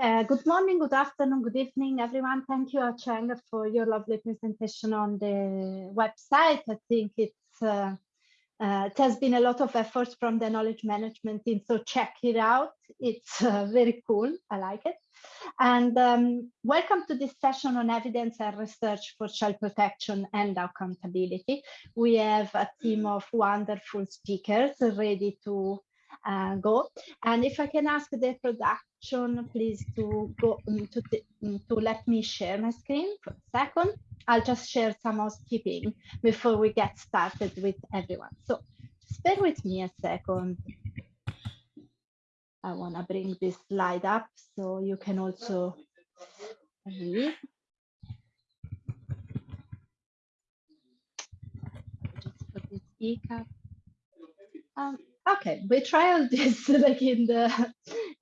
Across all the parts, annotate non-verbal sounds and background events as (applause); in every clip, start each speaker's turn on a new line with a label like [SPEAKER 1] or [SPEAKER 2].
[SPEAKER 1] Uh, good morning, good afternoon, good evening, everyone. Thank you, Cheng, for your lovely presentation on the website. I think it's uh, uh, it has been a lot of effort from the knowledge management team, so check it out. It's uh, very cool. I like it. And um, welcome to this session on evidence and research for child protection and accountability. We have a team of wonderful speakers ready to uh, go. And if I can ask the production, please to go um, to, um, to let me share my screen for a second. I'll just share some housekeeping before we get started with everyone. So just bear with me a second. I want to bring this slide up so you can also read. Just put this ECAP. Um, okay we tried this (laughs) like in the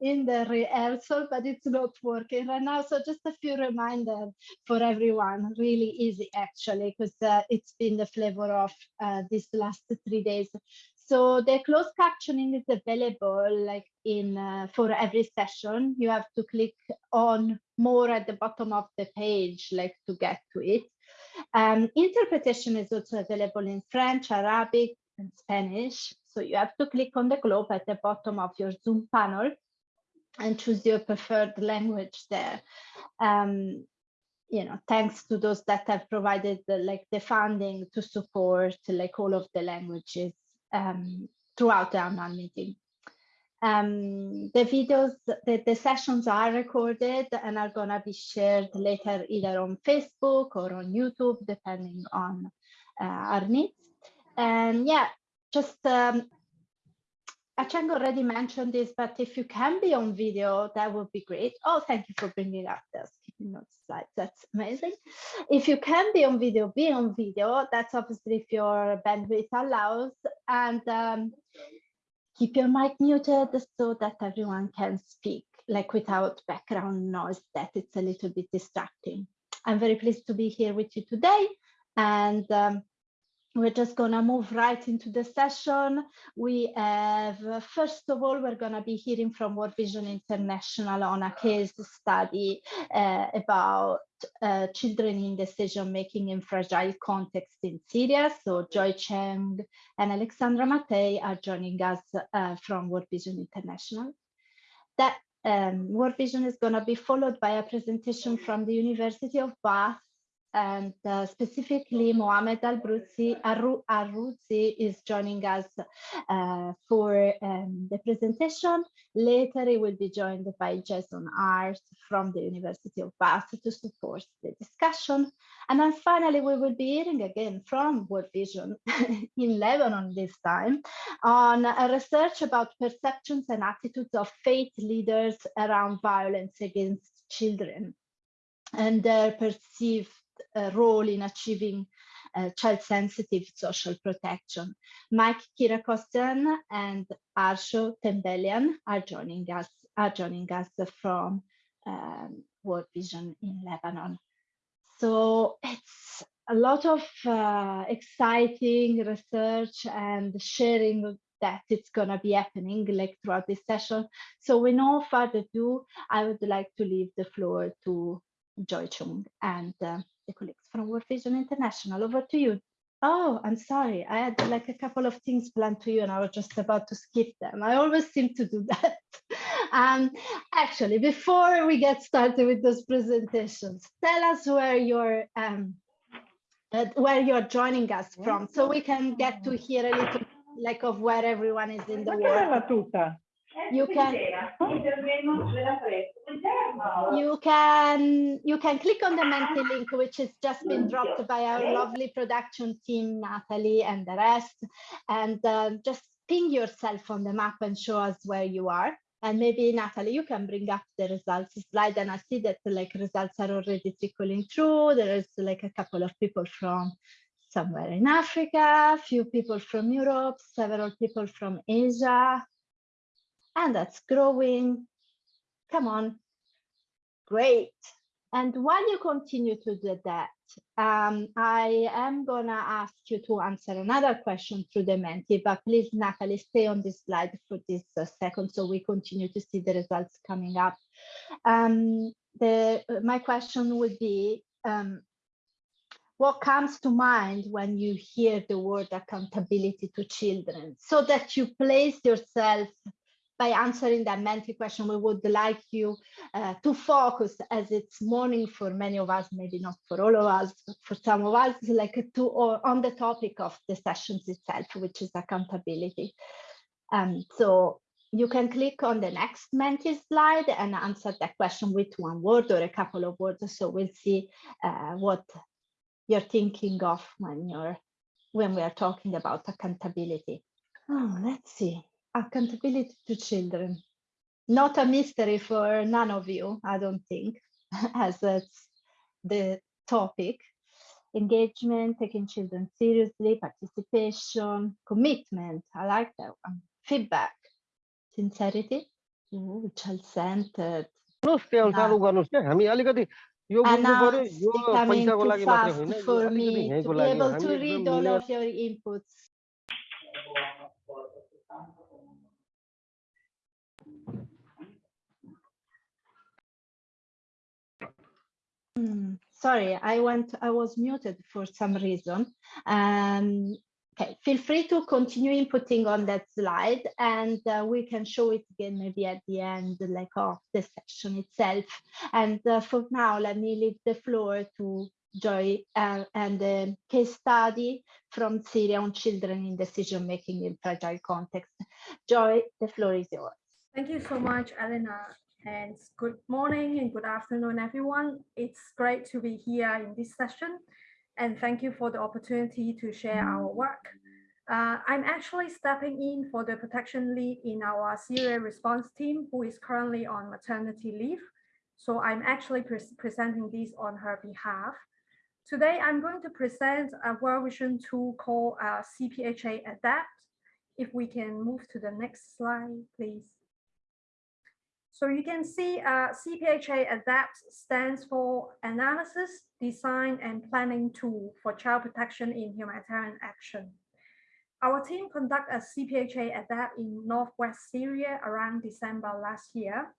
[SPEAKER 1] in the rehearsal but it's not working right now. So just a few reminders for everyone really easy actually because uh, it's been the flavor of uh, these last three days. So the closed captioning is available like in uh, for every session. You have to click on more at the bottom of the page like to get to it. Um, interpretation is also available in French, Arabic, and Spanish. So you have to click on the globe at the bottom of your Zoom panel and choose your preferred language there. Um, you know, thanks to those that have provided the, like the funding to support like all of the languages um, throughout the annual meeting. Um, the videos, the, the sessions are recorded and are going to be shared later either on Facebook or on YouTube, depending on uh, our needs. And yeah, just um, Acheng already mentioned this, but if you can be on video, that would be great. Oh, thank you for bringing up this skipping notes slides. That's amazing. If you can be on video, be on video. That's obviously if your bandwidth allows. And um, keep your mic muted so that everyone can speak, like without background noise, that it's a little bit distracting. I'm very pleased to be here with you today. And um, we're just going to move right into the session. We have, first of all, we're going to be hearing from World Vision International on a case study uh, about uh, children in decision making in fragile context in Syria. So Joy Cheng and Alexandra Matei are joining us uh, from World Vision International. That um, World Vision is going to be followed by a presentation from the University of Bath and uh, specifically Mohamed Al-Bruzzi Arrouzi is joining us uh, for um, the presentation. Later, he will be joined by Jason Hart from the University of Bath to support the discussion. And then finally, we will be hearing again from World Vision (laughs) in Lebanon this time on a research about perceptions and attitudes of faith leaders around violence against children and their perceived uh, role in achieving uh, child-sensitive social protection. Mike Kirakostian and Arsho Tembelian are joining us are joining us from um, World Vision in Lebanon. So it's a lot of uh, exciting research and sharing that it's going to be happening like throughout this session. So with no further ado, I would like to leave the floor to Joy Chung and uh, the colleagues from World Vision International. Over to you. Oh, I'm sorry. I had like a couple of things planned to you and I was just about to skip them. I always seem to do (laughs) that. um, actually, before we get started with those presentations, tell us where you're um, uh, where you're joining us from so we can get to hear a little like of where everyone is in the world you can you can you can click on the Menti link which has just been dropped by our lovely production team Natalie and the rest. And uh, just ping yourself on the map and show us where you are. And maybe Natalie you can bring up the results slide and I see that like results are already trickling through. There is like a couple of people from somewhere in Africa, a few people from Europe, several people from Asia, and that's growing. Come on, great. And while you continue to do that, um, I am gonna ask you to answer another question through the Menti, but please, Natalie, stay on this slide for this uh, second so we continue to see the results coming up. Um, the, my question would be, um, what comes to mind when you hear the word accountability to children so that you place yourself by answering that Menti question, we would like you uh, to focus as it's morning for many of us, maybe not for all of us, but for some of us, like to or on the topic of the sessions itself, which is accountability. Um, so you can click on the next Menti slide and answer that question with one word or a couple of words. So we'll see uh, what you're thinking of when you're when we are talking about accountability. Oh, let's see Accountability to children. Not a mystery for none of you, I don't think, (laughs) as it's the topic. Engagement, taking children seriously, participation, commitment. I like that one. Feedback, sincerity, child-centered.
[SPEAKER 2] त्यही अनुसार उ गर्नुहोस् क्या हामी अलिकति यो बुझ्नु पर्यो
[SPEAKER 1] Announce
[SPEAKER 2] यो
[SPEAKER 1] becoming
[SPEAKER 2] पैसाको
[SPEAKER 1] too
[SPEAKER 2] लागि मात्रै
[SPEAKER 1] fast
[SPEAKER 2] होइन यो
[SPEAKER 1] for
[SPEAKER 2] अलिकति
[SPEAKER 1] me to
[SPEAKER 2] यहीँको
[SPEAKER 1] be
[SPEAKER 2] लागि हो
[SPEAKER 1] able
[SPEAKER 2] हामी
[SPEAKER 1] to
[SPEAKER 2] एकदम
[SPEAKER 1] read all
[SPEAKER 2] मिलेर
[SPEAKER 1] of your inputs. Hmm, Sorry, I went, I was muted for some reason. Um, okay, feel free to continue inputting on that slide and uh, we can show it again maybe at the end like of the session itself. And uh, for now, let me leave the floor to Joy uh, and the case study from Syria on children in decision making in fragile context. Joy, the floor is yours.
[SPEAKER 3] Thank you so much, Elena. And good morning and good afternoon, everyone. It's great to be here in this session. And thank you for the opportunity to share our work. Uh, I'm actually stepping in for the protection lead in our Syria response team, who is currently on maternity leave. So I'm actually pre presenting this on her behalf. Today, I'm going to present a World Vision tool called uh, CPHA Adapt. If we can move to the next slide, please. So you can see uh, CPHA ADAPT stands for Analysis, Design and Planning Tool for Child Protection in Humanitarian Action. Our team conducted a CPHA ADAPT in Northwest Syria around December last year.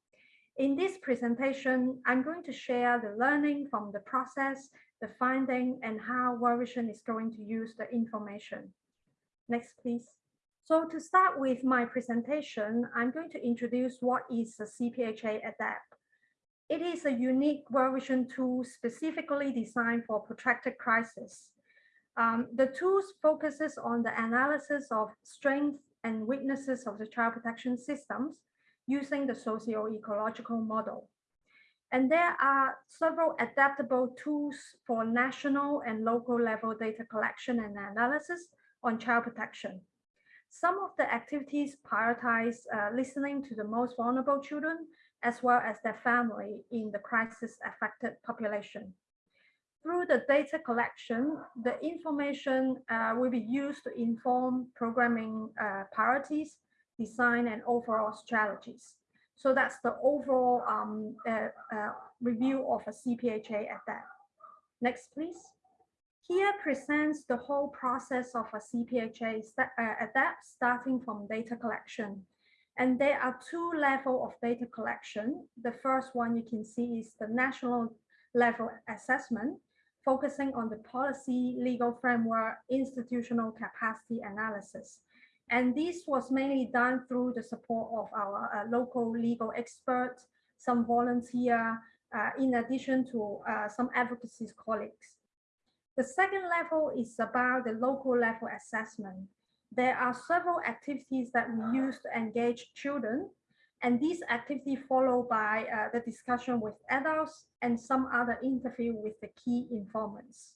[SPEAKER 3] In this presentation, I'm going to share the learning from the process, the finding, and how World Vision is going to use the information. Next, please. So to start with my presentation, I'm going to introduce what is a CPHA ADAPT. It is a unique World Vision tool specifically designed for protracted crisis. Um, the tool focuses on the analysis of strengths and weaknesses of the child protection systems using the socio-ecological model. And there are several adaptable tools for national and local level data collection and analysis on child protection. Some of the activities prioritize uh, listening to the most vulnerable children as well as their family in the crisis affected population. Through the data collection, the information uh, will be used to inform programming uh, priorities, design and overall strategies. So that's the overall um, uh, uh, review of a CPHA ADAPT. Next, please. Here presents the whole process of a CPHA uh, ADAPT starting from data collection. And there are two levels of data collection. The first one you can see is the national level assessment, focusing on the policy, legal framework, institutional capacity analysis. And this was mainly done through the support of our uh, local legal experts, some volunteer, uh, in addition to uh, some advocacy colleagues. The second level is about the local level assessment. There are several activities that we use to engage children, and these activities followed by uh, the discussion with adults and some other interview with the key informants.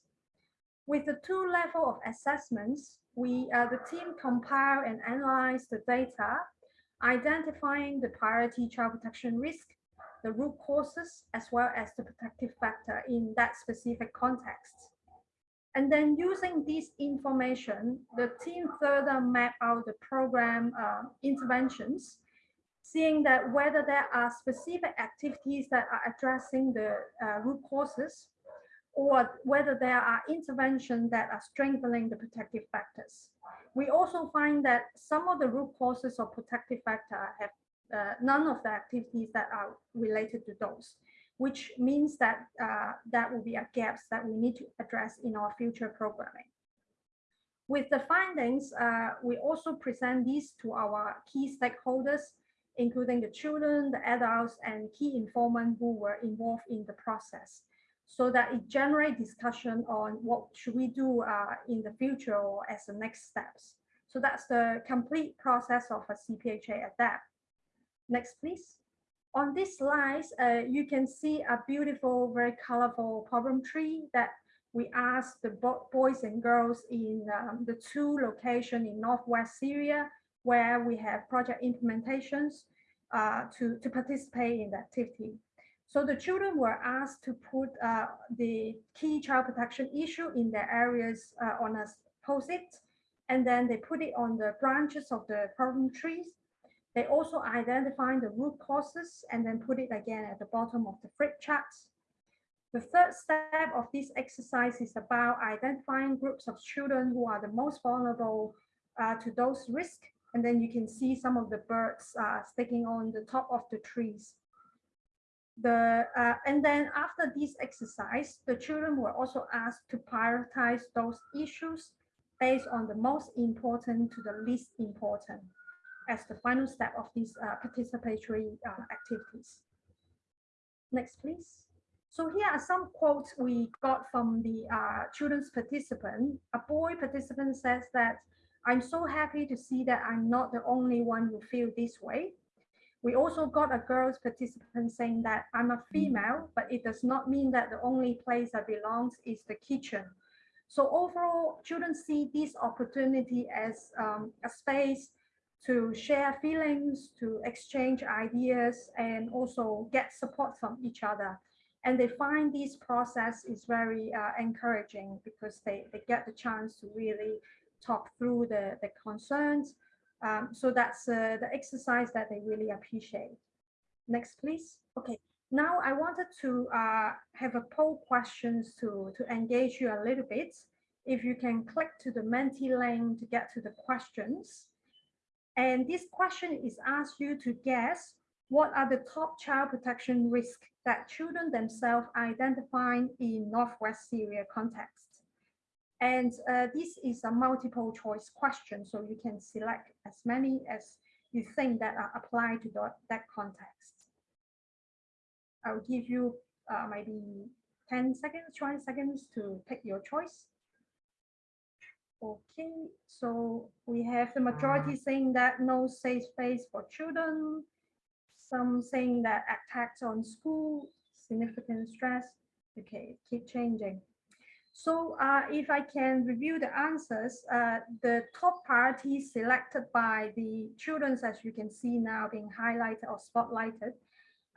[SPEAKER 3] With the two level of assessments, we, uh, the team compile and analyze the data, identifying the priority child protection risk, the root causes, as well as the protective factor in that specific context. And then using this information, the team further map out the program uh, interventions seeing that whether there are specific activities that are addressing the uh, root causes or whether there are interventions that are strengthening the protective factors. We also find that some of the root causes of protective factor have uh, none of the activities that are related to those, which means that uh, that will be a gaps that we need to address in our future programming. With the findings, uh, we also present these to our key stakeholders, including the children, the adults, and key informants who were involved in the process so that it generate discussion on what should we do uh, in the future or as the next steps. So that's the complete process of a CPHA adapt. Next, please. On this slide, uh, you can see a beautiful, very colorful problem tree that we asked the bo boys and girls in um, the two locations in Northwest Syria, where we have project implementations uh, to, to participate in the activity. So the children were asked to put uh, the key child protection issue in their areas uh, on a post-it, and then they put it on the branches of the problem trees. They also identify the root causes and then put it again at the bottom of the flip charts. The third step of this exercise is about identifying groups of children who are the most vulnerable uh, to those risks. And then you can see some of the birds uh, sticking on the top of the trees. The, uh, and then after this exercise, the children were also asked to prioritize those issues based on the most important to the least important as the final step of these uh, participatory uh, activities. Next, please. So here are some quotes we got from the uh, children's participant. A boy participant says that, I'm so happy to see that I'm not the only one who feel this way. We also got a girls participant saying that I'm a female, but it does not mean that the only place I belongs is the kitchen. So overall, children see this opportunity as um, a space to share feelings, to exchange ideas, and also get support from each other. And they find this process is very uh, encouraging because they, they get the chance to really talk through the, the concerns um, so that's uh, the exercise that they really appreciate. Next, please. Okay, now I wanted to uh, have a poll questions to, to engage you a little bit. If you can click to the Menti link to get to the questions. And this question is asked you to guess what are the top child protection risks that children themselves identify in Northwest Syria context. And uh, this is a multiple choice question, so you can select as many as you think that are applied to the, that context. I'll give you uh, maybe 10 seconds, 20 seconds to pick your choice. Okay, so we have the majority saying that no safe space for children, some saying that attacks on school, significant stress. Okay, keep changing. So uh, if I can review the answers, uh, the top priorities selected by the children, as you can see now being highlighted or spotlighted,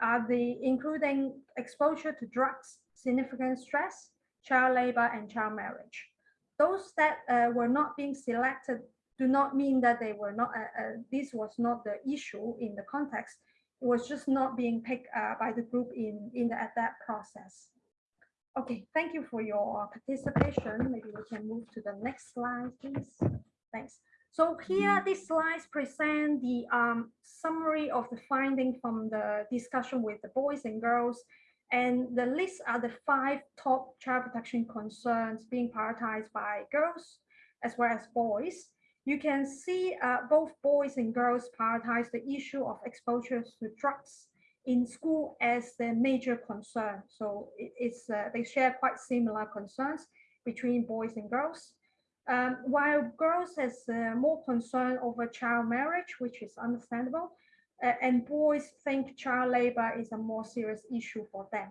[SPEAKER 3] are the including exposure to drugs, significant stress, child labor, and child marriage. Those that uh, were not being selected do not mean that they were not, uh, uh, this was not the issue in the context. It was just not being picked uh, by the group in, in the adapt process. Okay, thank you for your participation. Maybe we can move to the next slide, please. Thanks. So here, these slides present the um, summary of the finding from the discussion with the boys and girls. And the list are the five top child protection concerns being prioritized by girls as well as boys. You can see uh, both boys and girls prioritize the issue of exposure to drugs in school as the major concern. So it's uh, they share quite similar concerns between boys and girls. Um, while girls has uh, more concern over child marriage, which is understandable, and boys think child labor is a more serious issue for them.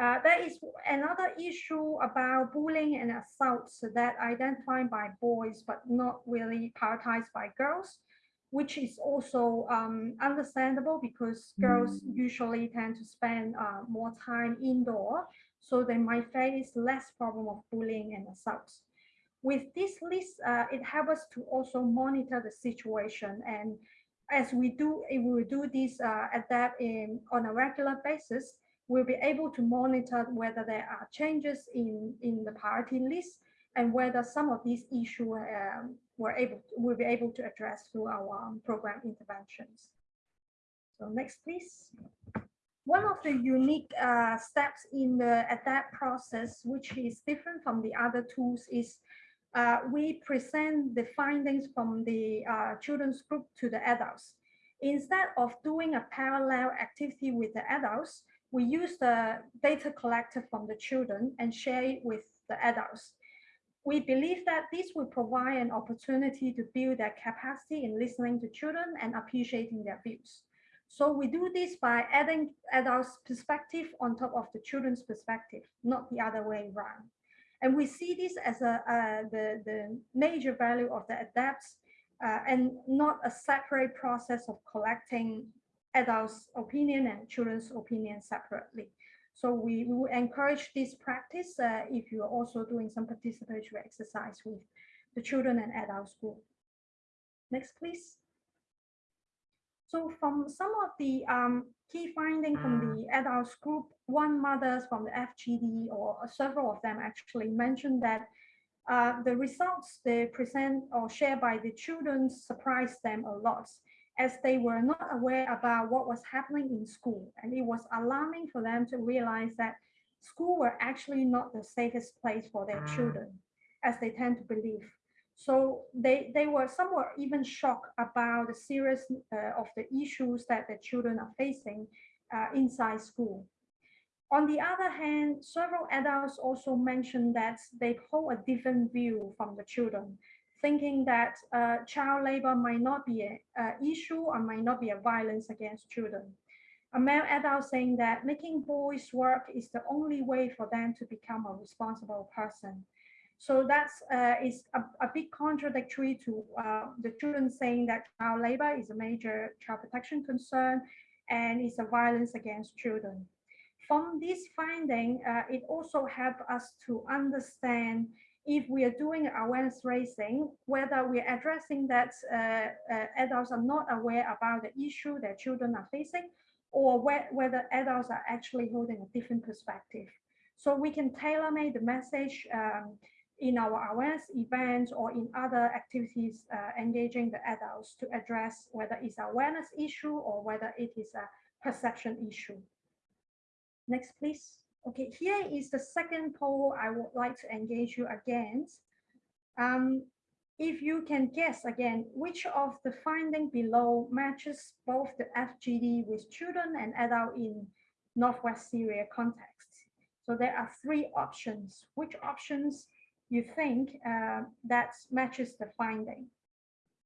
[SPEAKER 3] Uh, there is another issue about bullying and assaults that identified by boys but not really prioritized by girls which is also um, understandable because girls mm. usually tend to spend uh, more time indoor, so they might face less problem of bullying and assaults. With this list, uh, it helps us to also monitor the situation and as we do, if we do this uh, adapt in on a regular basis, we'll be able to monitor whether there are changes in, in the priority list and whether some of these issues um, were able will be able to address through our um, program interventions. So next, please. One of the unique uh, steps in the ADAPT process, which is different from the other tools, is uh, we present the findings from the uh, children's group to the adults. Instead of doing a parallel activity with the adults, we use the data collected from the children and share it with the adults. We believe that this will provide an opportunity to build their capacity in listening to children and appreciating their views. So we do this by adding adults' perspective on top of the children's perspective, not the other way around. And we see this as a, uh, the, the major value of the adapts uh, and not a separate process of collecting adults' opinion and children's opinion separately. So we, we will encourage this practice uh, if you are also doing some participatory exercise with the children and adults group. Next, please. So from some of the um, key findings from the adults group, one mothers from the FGD or several of them actually mentioned that uh, the results they present or share by the children surprised them a lot as they were not aware about what was happening in school. And it was alarming for them to realize that school were actually not the safest place for their children, as they tend to believe. So they, they were somewhat even shocked about the seriousness uh, of the issues that the children are facing uh, inside school. On the other hand, several adults also mentioned that they hold a different view from the children thinking that uh, child labor might not be an issue or might not be a violence against children. A male adult saying that making boys work is the only way for them to become a responsible person. So that's uh, is a, a bit contradictory to uh, the children saying that child labor is a major child protection concern and is a violence against children. From this finding, uh, it also helped us to understand if we are doing awareness raising, whether we're addressing that uh, uh, adults are not aware about the issue that children are facing, or wh whether adults are actually holding a different perspective. So we can tailor-make the message um, in our awareness events or in other activities uh, engaging the adults to address whether it's awareness issue or whether it is a perception issue. Next, please. Okay, here is the second poll I would like to engage you against. Um, if you can guess again, which of the finding below matches both the FGD with children and adult in Northwest Syria context. So there are three options. Which options you think uh, that matches the finding?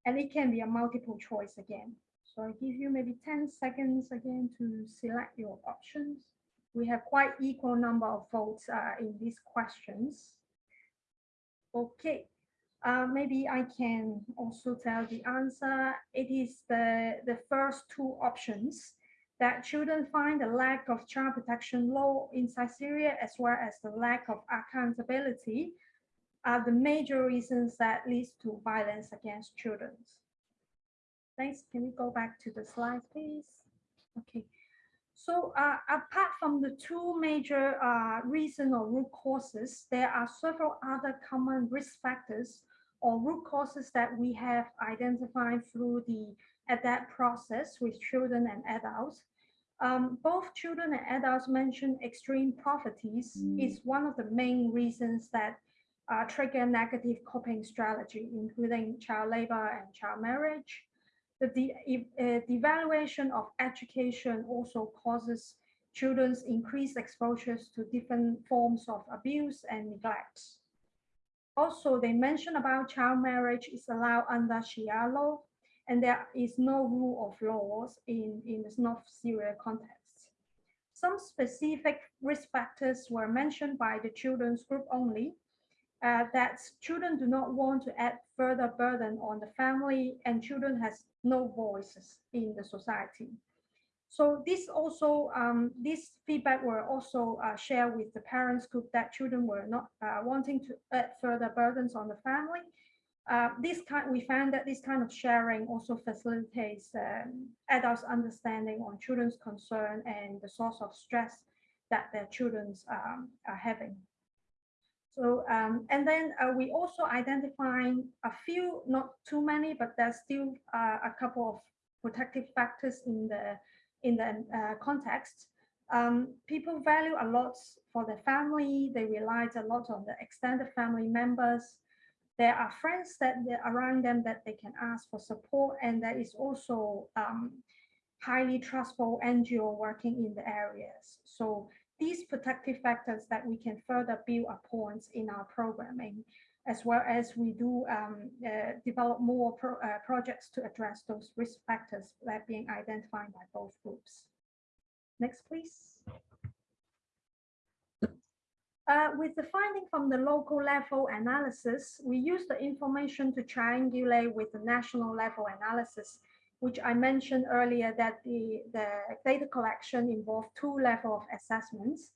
[SPEAKER 3] And it can be a multiple choice again. So I give you maybe 10 seconds again to select your options we have quite equal number of votes uh, in these questions. Okay, uh, maybe I can also tell the answer. It is the, the first two options that children find the lack of child protection law inside Syria as well as the lack of accountability are the major reasons that leads to violence against children. Thanks. Can we go back to the slide, please? Okay. So uh, apart from the two major uh, reason or root causes, there are several other common risk factors or root causes that we have identified through the ADAPT process with children and adults. Um, both children and adults mentioned extreme poverty mm. is one of the main reasons that uh, trigger negative coping strategy, including child labor and child marriage. The de uh, devaluation of education also causes children's increased exposures to different forms of abuse and neglect. Also, they mention about child marriage is allowed under Sharia law, and there is no rule of laws in, in the North Syria context. Some specific risk factors were mentioned by the children's group only, uh, that children do not want to add further burden on the family and children has no voices in the society. So this also, um, this feedback were also uh, shared with the parents group that children were not uh, wanting to add further burdens on the family. Uh, this kind, we found that this kind of sharing also facilitates um, adults' understanding on children's concern and the source of stress that their children um, are having. So, um, and then uh, we also identify a few, not too many, but there's still uh, a couple of protective factors in the in the uh, context. Um, people value a lot for their family. They rely a lot on the extended family members. There are friends that around them that they can ask for support, and there is also um, highly trustful NGO working in the areas. So these protective factors that we can further build upon in our programming, as well as we do um, uh, develop more pro uh, projects to address those risk factors that are being identified by both groups. Next, please. Uh, with the finding from the local level analysis, we use the information to triangulate with the national level analysis which I mentioned earlier that the, the data collection involved two level of assessments.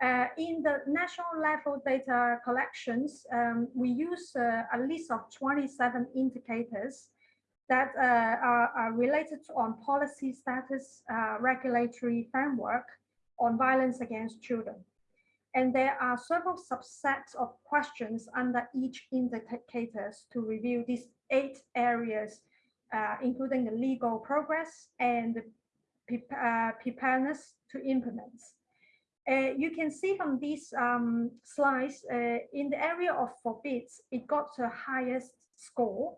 [SPEAKER 3] Uh, in the national level data collections, um, we use uh, a list of 27 indicators that uh, are, are, related to on policy status, uh, regulatory framework on violence against children. And there are several subsets of questions under each indicators to review these eight areas uh, including the legal progress and the uh, preparedness to implement. Uh, you can see from these um, slides, uh, in the area of forbids, it got the highest score.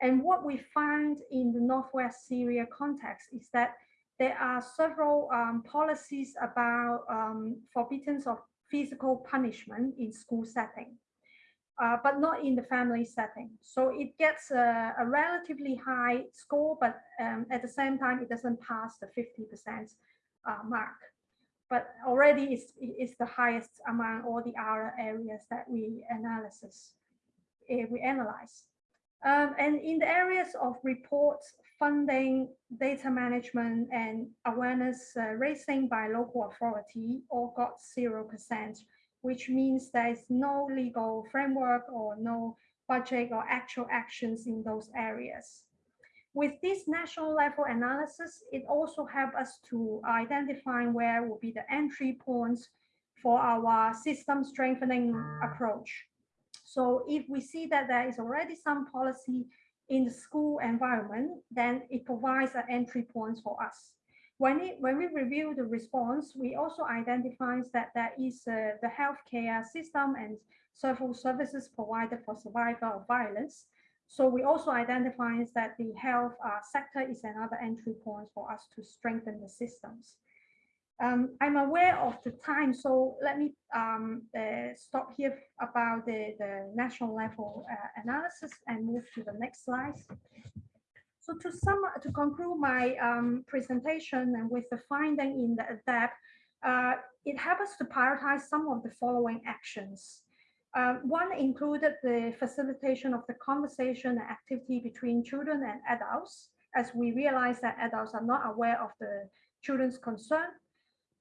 [SPEAKER 3] And what we find in the Northwest Syria context is that there are several um, policies about um, forbiddance of physical punishment in school setting uh, but not in the family setting. So it gets a, a relatively high score, but um, at the same time, it doesn't pass the 50% uh, mark. But already it's, it's the highest among all the other areas that we analysis, uh, we analyze. Um, and in the areas of reports, funding, data management, and awareness uh, raising by local authority all got 0% which means there is no legal framework or no budget or actual actions in those areas. With this national level analysis, it also helps us to identify where will be the entry points for our system strengthening approach. So if we see that there is already some policy in the school environment, then it provides an entry points for us. When, it, when we review the response, we also identify that there is uh, the healthcare system and several services provided for survivor of violence. So we also identify that the health uh, sector is another entry point for us to strengthen the systems. Um, I'm aware of the time, so let me um, uh, stop here about the, the national level uh, analysis and move to the next slide. So to sum, to conclude my um, presentation and with the finding in the ADAPT, uh, it us to prioritize some of the following actions. Uh, one included the facilitation of the conversation and activity between children and adults, as we realize that adults are not aware of the children's concern.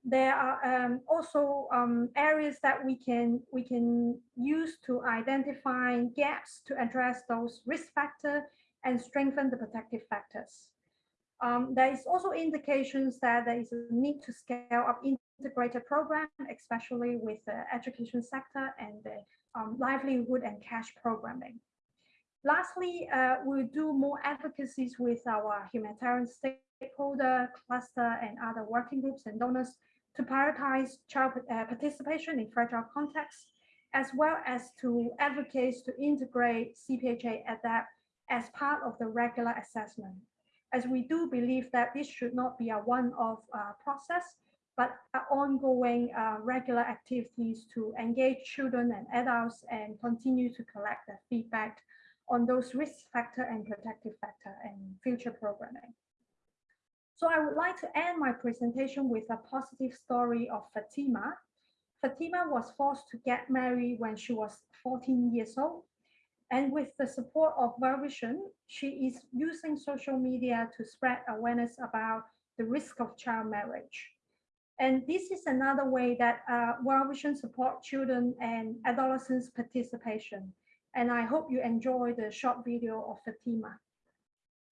[SPEAKER 3] There are um, also um, areas that we can we can use to identify gaps to address those risk factors and strengthen the protective factors. Um, there is also indications that there is a need to scale up integrated program, especially with the education sector and the um, livelihood and cash programming. Lastly, uh, we'll do more advocacies with our humanitarian stakeholder cluster and other working groups and donors to prioritize child uh, participation in fragile contexts, as well as to advocate to integrate CPHA ADAPT as part of the regular assessment, as we do believe that this should not be a one-off uh, process, but ongoing uh, regular activities to engage children and adults and continue to collect the feedback on those risk factor and protective factor and future programming. So I would like to end my presentation with a positive story of Fatima. Fatima was forced to get married when she was 14 years old and with the support of World Vision, she is using social media to spread awareness about the risk of child marriage. And this is another way that uh, World Vision support children and adolescents participation. And I hope you enjoy the short video of Fatima.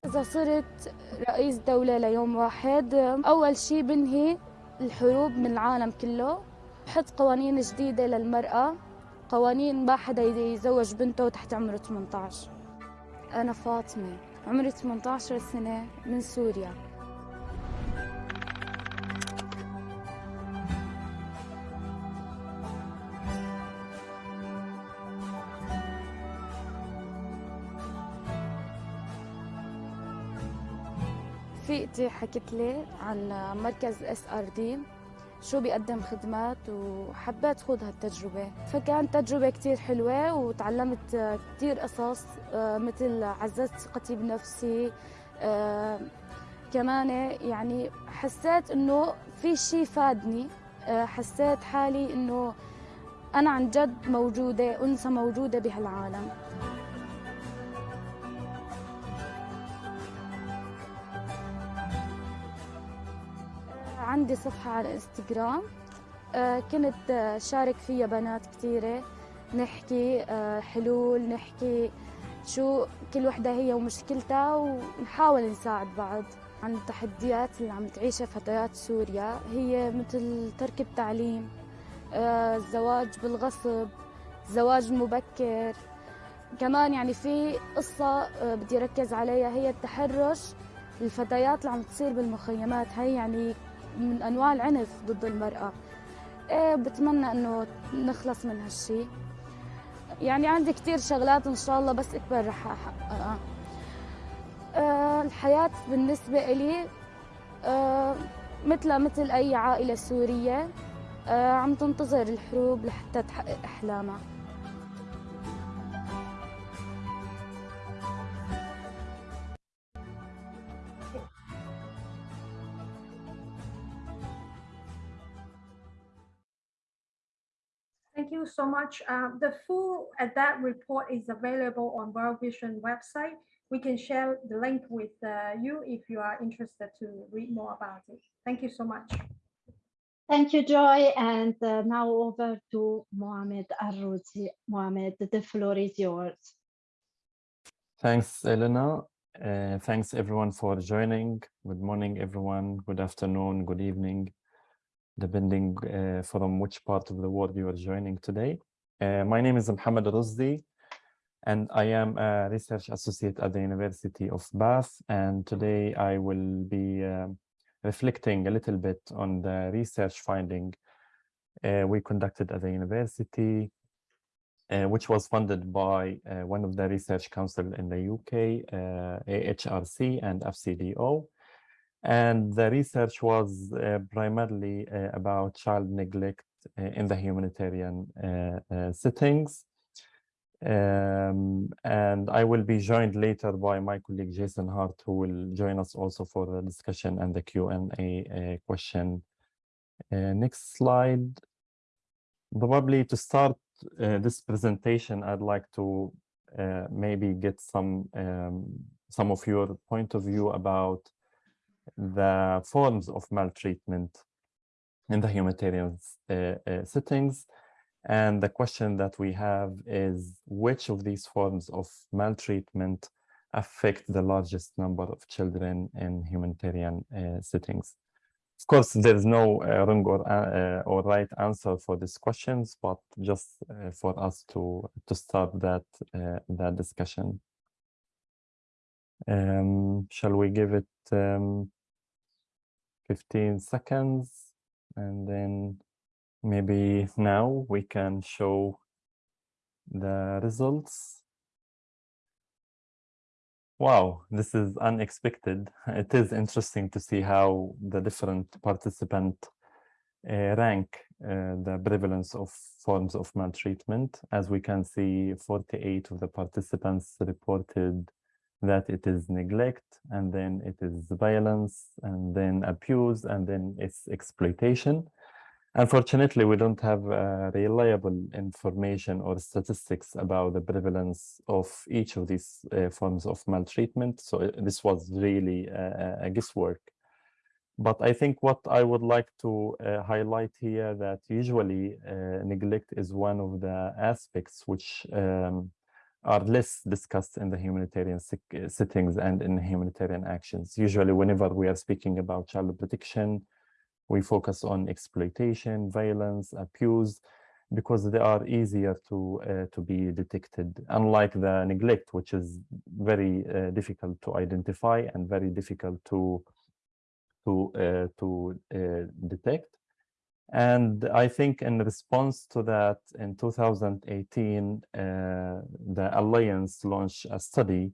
[SPEAKER 4] إذا صرت رئيس دولة ليوم واحد أول شي بنهي الحروب من العالم كله بحط قوانين جديدة للمرأة قوانين ما حدا يزوج بنته تحت عمر 18 أنا فاطمة عمري 18 سنة من سوريا. رفيقتي حكت لي عن مركز اس ار دي شو بيقدم خدمات وحبيت خوض هالتجربة. فكانت تجربة كتير حلوة وتعلمت كتير قصص مثل عززت ثقتي بنفسي كمان يعني حسيت إنه في شيء فادني حسيت حالي إنه أنا عن جد موجودة أنثى موجودة بهالعالم. عندي صفحة على إنستغرام. كنت شارك فيها بنات كثيرة. نحكي حلول نحكي شو كل وحدة هي ومشكلتها ونحاول نساعد بعض. عن التحديات اللي عم تعيشها فتيات سوريا هي مثل ترك التعليم الزواج بالغصب الزواج المبكر كمان يعني في قصة بدي ركز عليها هي التحرش الفتيات اللي عم تصير بالمخيمات. هي يعني من أنواع العنف ضد المرأة. إيه بتمنى إنه نخلص من هالشي. يعني عندي كتير شغلات إن شاء الله بس إكبر رح احققها أه. الحياة بالنسبة إلي أه مثل مثل أي عائلة سورية عم تنتظر الحروب لحتى تحقق أحلامها.
[SPEAKER 3] Thank you so much. Uh, the full that report is available on World Vision website. We can share the link with uh, you if you are interested to read more about it. Thank you so much.
[SPEAKER 1] Thank you, Joy. And uh, now over to Mohamed Arrouzi. Mohamed, the floor is yours.
[SPEAKER 5] Thanks, Elena. Uh, thanks everyone for joining. Good morning, everyone. Good afternoon, good evening, depending uh, from which part of the world you are joining today. Uh, my name is Mohamed Arrouzi, and I am a research associate at the University of Bath. And today I will be reflecting a little bit on the research finding uh, we conducted at the university, uh, which was funded by uh, one of the research council in the UK, AHRC and FCDO. And the research was primarily about child neglect in the humanitarian settings. Um, and I will be joined later by my colleague Jason Hart, who will join us also for the discussion and the Q&A uh, question. Uh, next slide. Probably to start uh, this presentation, I'd like to maybe get some um, some of your point of view about the forms of maltreatment in the humanitarian settings and the question that we have is which of these forms of maltreatment affect the largest number of children in humanitarian uh, settings? Of course, there's no uh, wrong or, uh, or right answer for these questions, but just for us to, to start that, that discussion. Um, shall we give it um, 15 seconds and then maybe now we can show the results. Wow, this is unexpected. (laughs) It is interesting to see how the different participants uh, rank uh, the prevalence of forms of maltreatment. As we can see, 48 of the participants reported that it is neglect, and then it is violence, and then abuse, and then it's exploitation. Unfortunately, we don't have uh, reliable information or statistics about the prevalence of each of these uh, forms of maltreatment. So this was really a, a, guesswork. But I think what I would like to uh, highlight here that usually neglect is one of the aspects which um, are less discussed in the humanitarian settings and in humanitarian actions. Usually, whenever we are speaking about child protection, we focus on exploitation, violence, abuse, because they are easier to uh, to be detected. Unlike the neglect, which is very uh, difficult to identify and very difficult to to uh, to detect. And I think in response to that, in 2018, uh, the Alliance launched a study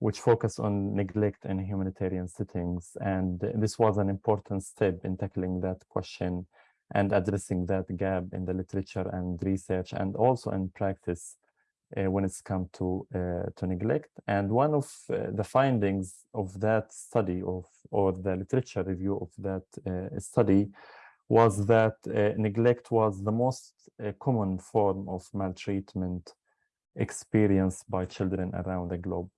[SPEAKER 5] which focused on neglect in humanitarian settings. And this was an important step in tackling that question and addressing that gap in the literature and research and also in practice uh, when it's come to uh, to neglect. And one of uh, the findings of that study of or the literature review of that uh, study was that uh, neglect was the most uh, common form of maltreatment experienced by children around the globe.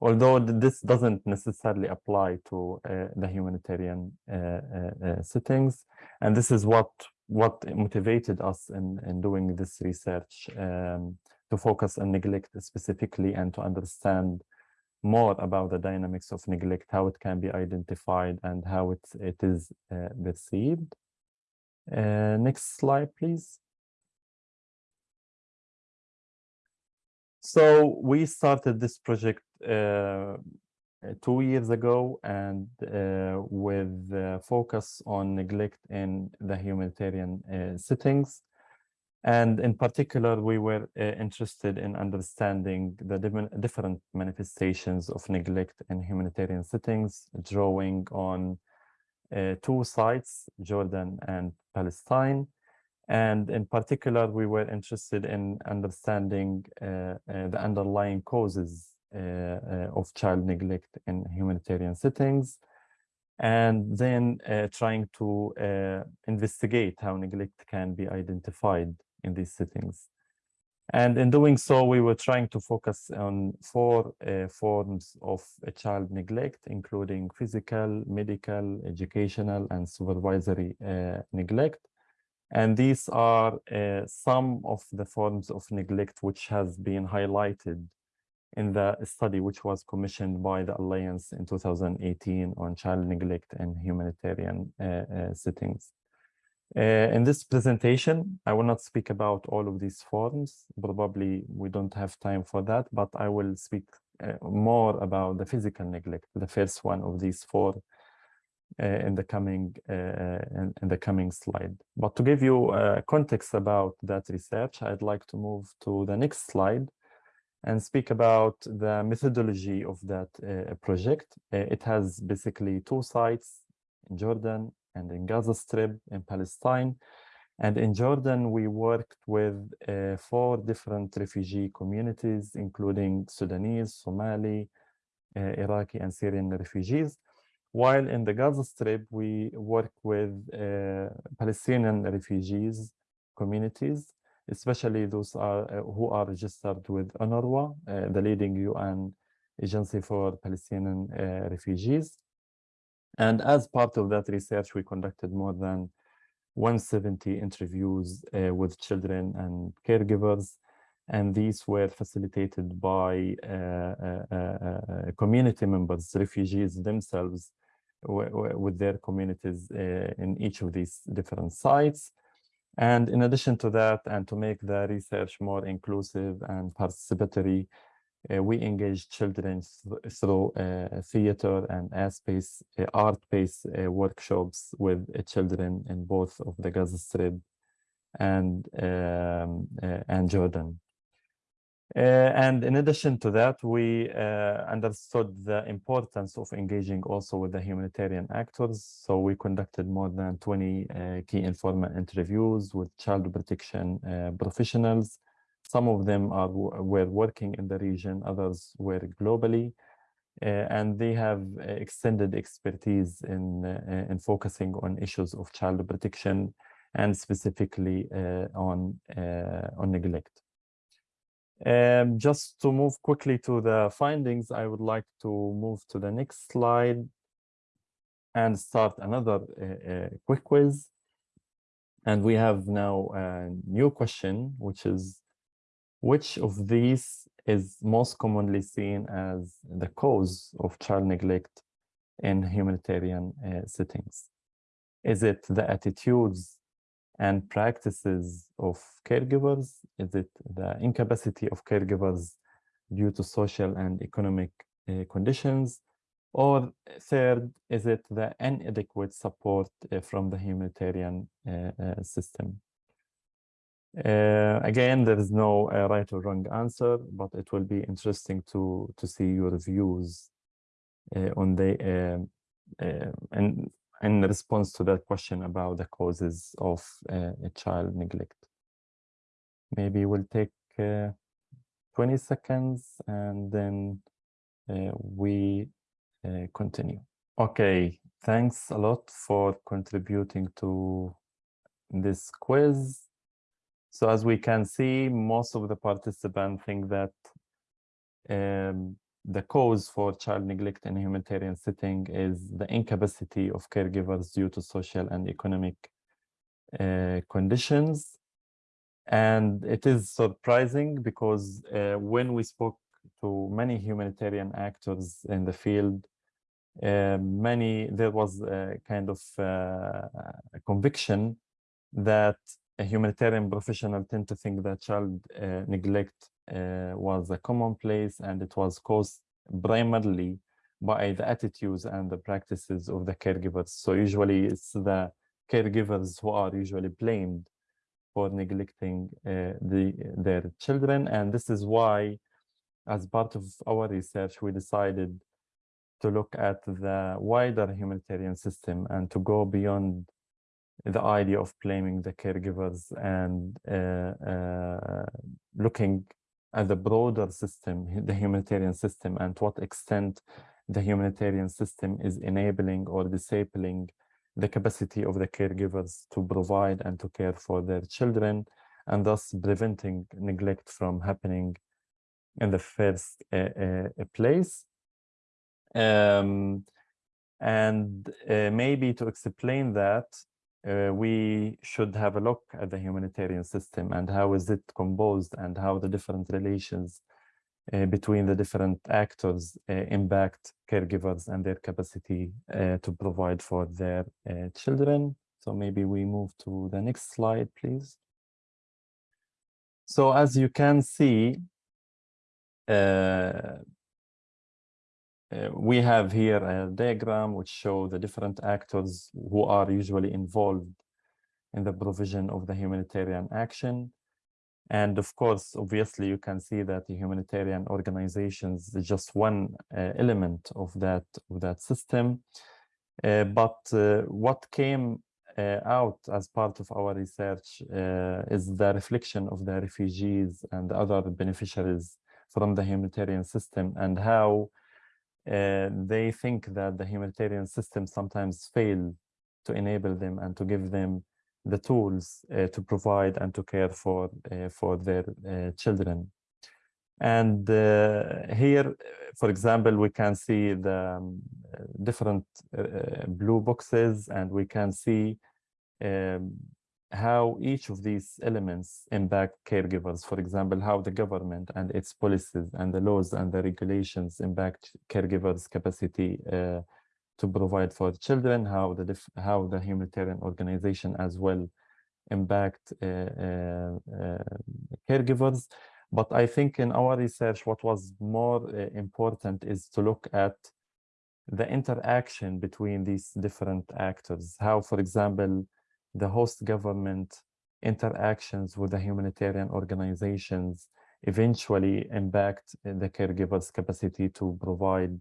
[SPEAKER 5] Although this doesn't necessarily apply to uh, the humanitarian settings, and this is what what motivated us in, in doing this research um, to focus on neglect specifically and to understand more about the dynamics of neglect, how it can be identified and how it, it is uh, perceived. Uh, next slide, please. So we started this project uh, two years ago and uh, with focus on neglect in the humanitarian uh, settings. And in particular, we were uh, interested in understanding the different- manifestations of neglect in humanitarian settings, drawing on two sites, Jordan and Palestine. And in particular, we were interested in understanding uh, uh, the underlying causes uh, uh, of child neglect in humanitarian settings, and then uh, trying to uh, investigate how neglect can be identified in these settings. And in doing so, we were trying to focus on four uh, forms of uh, child neglect, including physical, medical, educational, and supervisory uh, neglect. And these are uh, some of the forms of neglect which has been highlighted in the study which was commissioned by the Alliance in 2018 on child neglect in humanitarian uh, uh, settings. Uh, in this presentation, I will not speak about all of these forms. Probably we don't have time for that, but I will speak uh, more about the physical neglect, the first one of these four uh, in the coming uh, in, in the coming slide. But to give you uh, context about that research, I'd like to move to the next slide and speak about the methodology of that uh, project. It has basically two sites in Jordan and in Gaza Strip in Palestine. And in Jordan, we worked with uh, four different refugee communities, including Sudanese, Somali, uh, Iraqi, and Syrian refugees. While in the Gaza Strip, we work with uh, Palestinian refugees communities, especially those are, uh, who are registered with UNRWA, uh, the leading UN agency for Palestinian uh, refugees. And as part of that research, we conducted more than 170 interviews uh, with children and caregivers. And these were facilitated by uh, uh, uh, uh, community members, refugees themselves, with their communities uh, in each of these different sites. And in addition to that, and to make the research more inclusive and participatory, uh, we engage children th- through uh, theater and uh, art-based uh, workshops with uh, children in both of the Gaza Strip and um, and Jordan. And in addition to that, we understood the importance of engaging also with the humanitarian actors. So we conducted more than 20 uh, key informal interviews with child protection professionals. Some of them are were working in the region, others were globally. Uh, and they have uh, extended expertise in, uh, in focusing on issues of child protection and specifically on, on neglect. Um, just to move quickly to the findings, I would like to move to the next slide and start another uh, uh, quick quiz. And we have now a new question, which is which of these is most commonly seen as the cause of child neglect in humanitarian uh, settings? Is it the attitudes and practices of caregivers? Is it the incapacity of caregivers due to social and economic uh, conditions? Or third, is it the inadequate support uh, from the humanitarian system? Uh, again, there is no uh, right or wrong answer, but it will be interesting to to see your views uh, on the um, and in response to that question about the causes of a child neglect. Maybe we'll take 20 seconds and then we continue. Okay, thanks a lot for contributing to this quiz. So as we can see, most of the participants think that um, the cause for child neglect in humanitarian setting is the incapacity of caregivers due to social and economic uh, conditions. And it is surprising because uh, when we spoke to many humanitarian actors in the field, uh, many there was a kind of uh, a conviction that a humanitarian professional tend to think that child uh, neglect uh, was a commonplace and it was caused primarily by the attitudes and the practices of the caregivers. So usually it's the caregivers who are usually blamed for neglecting uh, the, their children. And this is why, as part of our research, we decided to look at the wider humanitarian system and to go beyond the idea of blaming the caregivers and uh, uh, looking at the broader system, the humanitarian system, and to what extent the humanitarian system is enabling or disabling the capacity of the caregivers to provide and to care for their children, and thus preventing neglect from happening in the first uh, uh, place. Um, and uh, maybe to explain that, uh, we should have a look at the humanitarian system and how is it composed and how the different relations uh, between the different actors uh, impact caregivers and their capacity uh, to provide for their uh, children. So maybe we move to the next slide, please. So as you can see, uh, we have here a diagram which show the different actors who are usually involved in the provision of the humanitarian action. And of course, obviously, you can see that the humanitarian organizations is just one uh, element of that, of that system. Uh, but uh, what came uh, out as part of our research is the reflection of the refugees and other beneficiaries from the humanitarian system and how uh, they think that the humanitarian system sometimes fail to enable them and to give them the tools uh, to provide and to care for uh, for their uh, children. And uh, here, for example, we can see the um, different blue boxes and we can see um, how each of these elements impact caregivers. For example, how the government and its policies and the laws and the regulations impact caregivers' capacity uh, to provide for children, how the how the humanitarian organization as well impact uh, uh, uh, caregivers. But I think in our research, what was more uh, important is to look at the interaction between these different actors. How, for example, the host government interactions with the humanitarian organizations eventually impact the caregiver's capacity to provide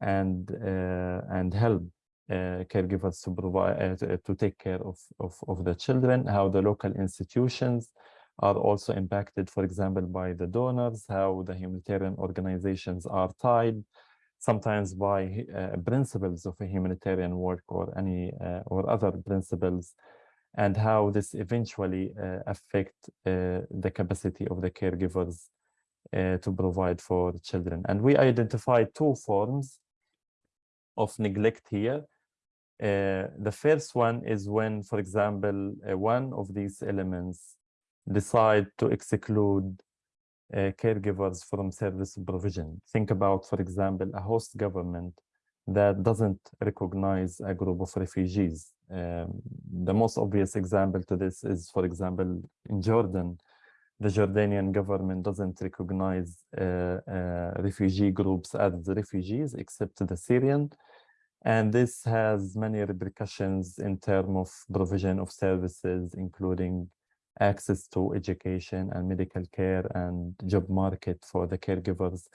[SPEAKER 5] and uh, and help uh, caregivers to provide uh, to take care of, of of the children how the local institutions are also impacted for example by the donors how the humanitarian organizations are tied sometimes by principles of humanitarian work or any or other principles and how this eventually uh, affect uh, the capacity of the caregivers uh, to provide for children. And we identified two forms of neglect here. Uh, the first one is when, for example, uh, one of these elements decide to exclude uh, caregivers from service provision. Think about, for example, a host government that doesn't recognize a group of refugees. Um, the most obvious example to this is, for example, in Jordan, the Jordanian government doesn't recognize uh, uh, refugee groups as refugees except the Syrian. And this has many repercussions in terms of provision of services, including access to education and medical care and job market for the caregivers.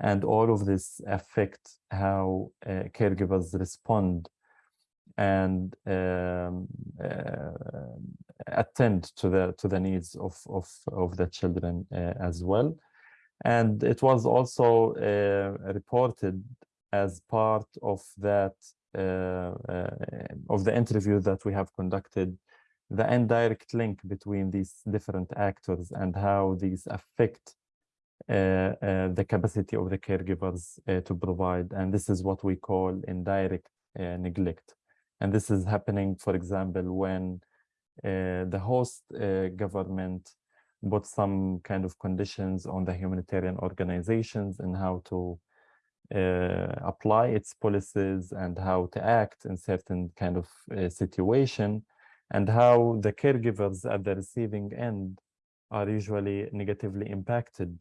[SPEAKER 5] And all of this affect how uh, caregivers respond and um, uh, attend to the to the needs of of of the children uh, as well. And it was also uh, reported as part of that of the interview that we have conducted the indirect link between these different actors and how these affect uh, uh, the capacity of the caregivers uh, to provide. And this is what we call indirect neglect and this is happening, for example, when uh, the host uh, government put some kind of conditions on the humanitarian organizations and how to uh, apply its policies and how to act in certain kind of uh, situation and how the caregivers at the receiving end are usually negatively impacted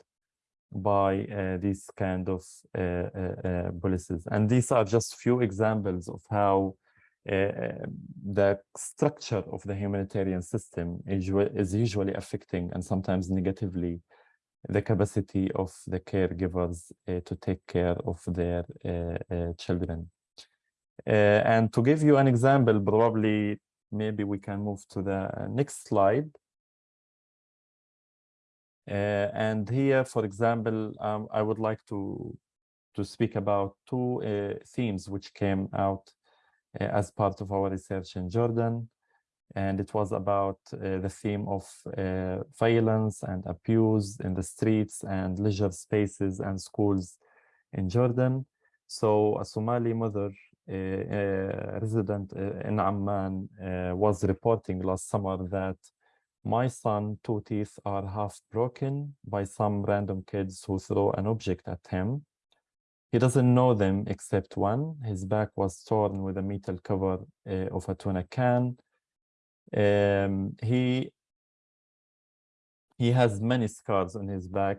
[SPEAKER 5] by uh, these kind of uh, uh, uh, policies. And these are just few examples of how the structure of the humanitarian system is, is usually affecting and sometimes negatively the capacity of the caregivers uh, to take care of their uh, children. and to give you an example, probably maybe we can move to the next slide. Uh, and here, for example, um, I would like to to speak about two uh, themes which came out uh, as part of our research in Jordan. And it was about uh, the theme of uh, violence and abuse in the streets and leisure spaces and schools in Jordan. So a Somali mother uh, resident in Amman uh, was reporting last summer that my son two teeth are half broken by some random kids who throw an object at him he doesn't know them except one. His back was torn with a metal cover uh, of a tuna can. Um, he he has many scars on his back,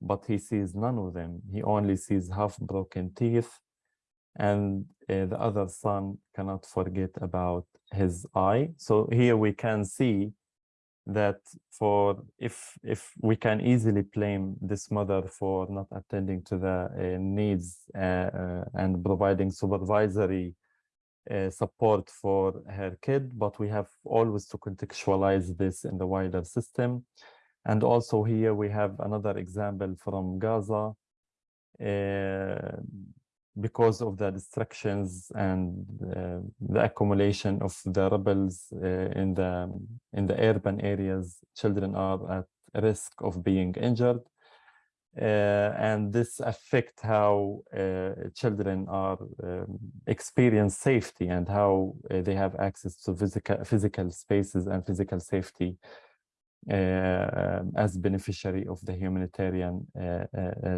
[SPEAKER 5] but he sees none of them. He only sees half broken teeth. And uh, the other son cannot forget about his eye. So here we can see that for if if we can easily blame this mother for not attending to the uh, needs uh, uh, and providing supervisory uh, support for her kid but we have always to contextualize this in the wider system. And also here we have another example from gaza uh, because of the distractions and uh, the accumulation of the rebels uh, in the in the urban areas, children are at risk of being injured. Uh, and this affect how uh, children are um, experience safety and how uh, they have access to physical physical spaces and physical safety uh, as beneficiary of the humanitarian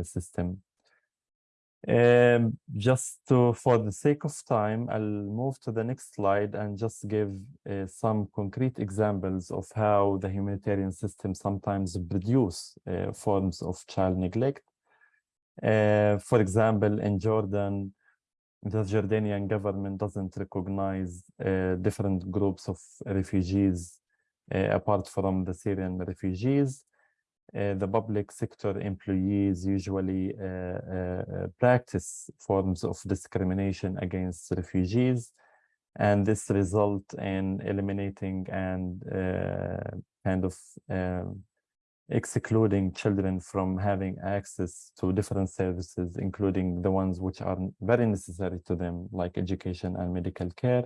[SPEAKER 5] system. Um, just to, for the sake of time, I'll move to the next slide and just give uh, some concrete examples of how the humanitarian system sometimes produce uh, forms of child neglect. Uh, for example, in Jordan, the Jordanian government doesn't recognize uh, different groups of refugees uh, apart from the Syrian refugees. Uh, the public sector employees usually uh, uh, practice forms of discrimination against refugees and this result in eliminating and kind of um, excluding children from having access to different services, including the ones which are very necessary to them, like education and medical care.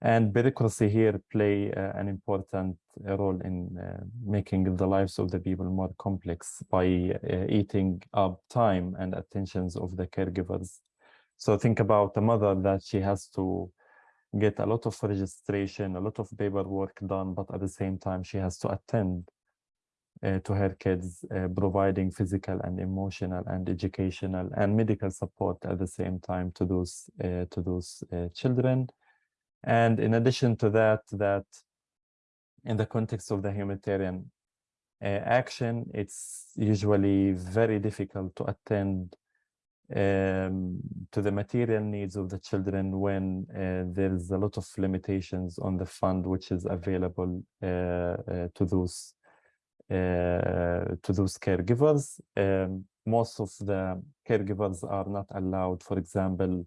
[SPEAKER 5] And bureaucracy here play uh, an important role in uh, making the lives of the people more complex by uh, eating up time and attentions of the caregivers. So think about a mother that she has to get a lot of registration, a lot of paperwork done, but at the same time she has to attend uh, to her kids, uh, providing physical and emotional and educational and medical support at the same time to those uh, to those uh, children. And in addition to that, that in the context of the humanitarian uh, action, it's usually very difficult to attend um, to the material needs of the children when uh, there's a lot of limitations on the fund which is available uh, uh, to those uh, to those caregivers. Um, most of the caregivers are not allowed, for example,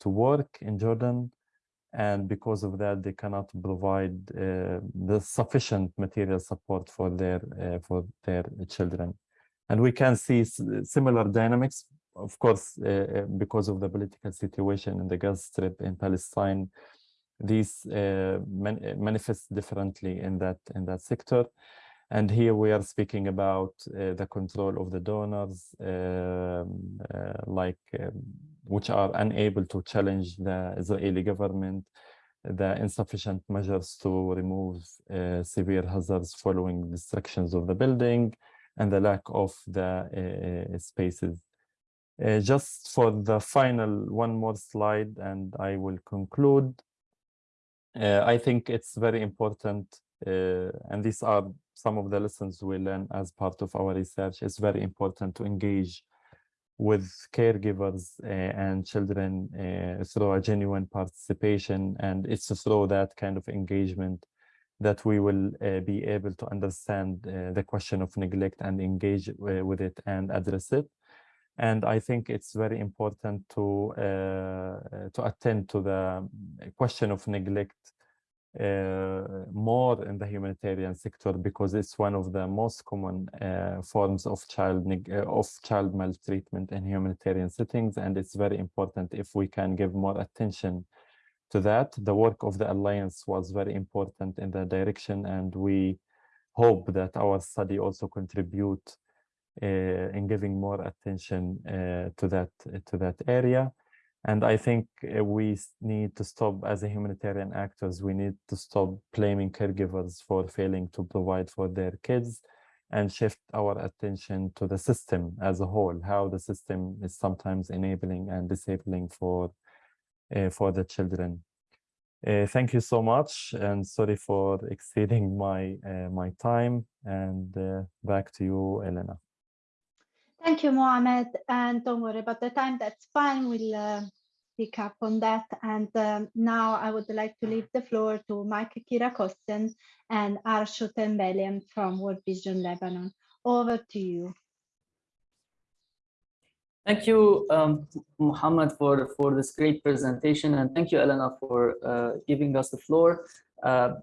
[SPEAKER 5] to work in Jordan. And because of that, they cannot provide uh, the sufficient material support for their uh, for their children. And we can see similar dynamics, of course, uh, because of the political situation in the Gaza Strip in Palestine. These uh, man manifest differently in that in that sector. And here we are speaking about uh, the control of the donors, um, uh, like um, which are unable to challenge the Israeli government, the insufficient measures to remove uh, severe hazards following destructions of the building, and the lack of the uh, spaces. Uh, just for the final one more slide, and I will conclude. Uh, I think it's very important, and these are some of the lessons we learn as part of our research, it's very important to engage with caregivers uh, and children uh, through a genuine participation. And it's through that kind of engagement that we will uh, be able to understand the question of neglect and engage with it and address it. And I think it's very important to to attend to the question of neglect more in the humanitarian sector because it's one of the most common uh, forms of child uh, of child maltreatment in humanitarian settings. And it's very important if we can give more attention to that. The work of the alliance was very important in that direction and we hope that our study also contribute uh, in giving more attention uh, to that to that area and I think uh, we need to stop as a humanitarian actors, we need to stop blaming caregivers for failing to provide for their kids and shift our attention to the system as a whole, how the system is sometimes enabling and disabling for, uh, for the children. Uh, thank you so much and sorry for (laughs) exceeding my, uh, my time and uh, back to you, Elena.
[SPEAKER 1] Thank you, Mohamed. And don't worry about the time. That's fine. We'll uh, pick up on that. And um, now I would like to leave the floor to Mike Kirakossian and Arsho Tembelian from World Vision Lebanon. Over to you.
[SPEAKER 6] Thank you, um, Muhammad, for, for this great presentation. And thank you, Elena, for uh, giving us the floor. Uh,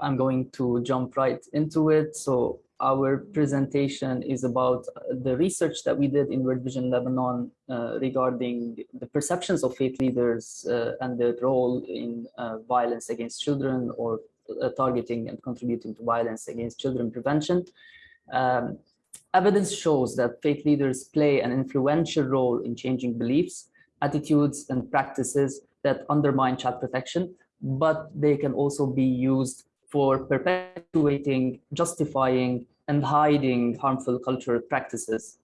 [SPEAKER 6] I'm going to jump right into it. So our presentation is about the research that we did in World Vision Lebanon uh, regarding the perceptions of faith leaders uh, and their role in uh, violence against children or uh, targeting and contributing to violence against children prevention. Um, evidence shows that faith leaders play an influential role in changing beliefs, attitudes, and practices that undermine child protection, but they can also be used for perpetuating, justifying, and hiding harmful cultural practices.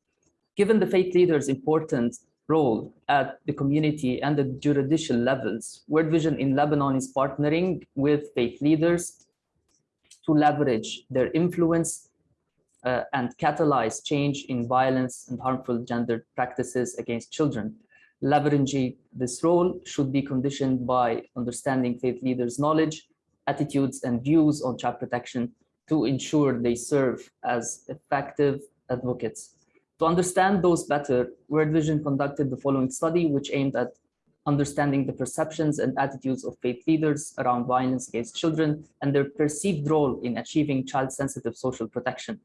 [SPEAKER 6] Given the faith leaders' important role at the community and the judicial levels, World Vision in Lebanon is partnering with faith leaders to leverage their influence uh, and catalyze change in violence and harmful gender practices against children. Leveraging this role should be conditioned by understanding faith leaders' knowledge, attitudes, and views on child protection to ensure they serve as effective advocates. To understand those better, World Vision conducted the following study, which aimed at understanding the perceptions and attitudes of faith leaders around violence against children and their perceived role in achieving child-sensitive social protection.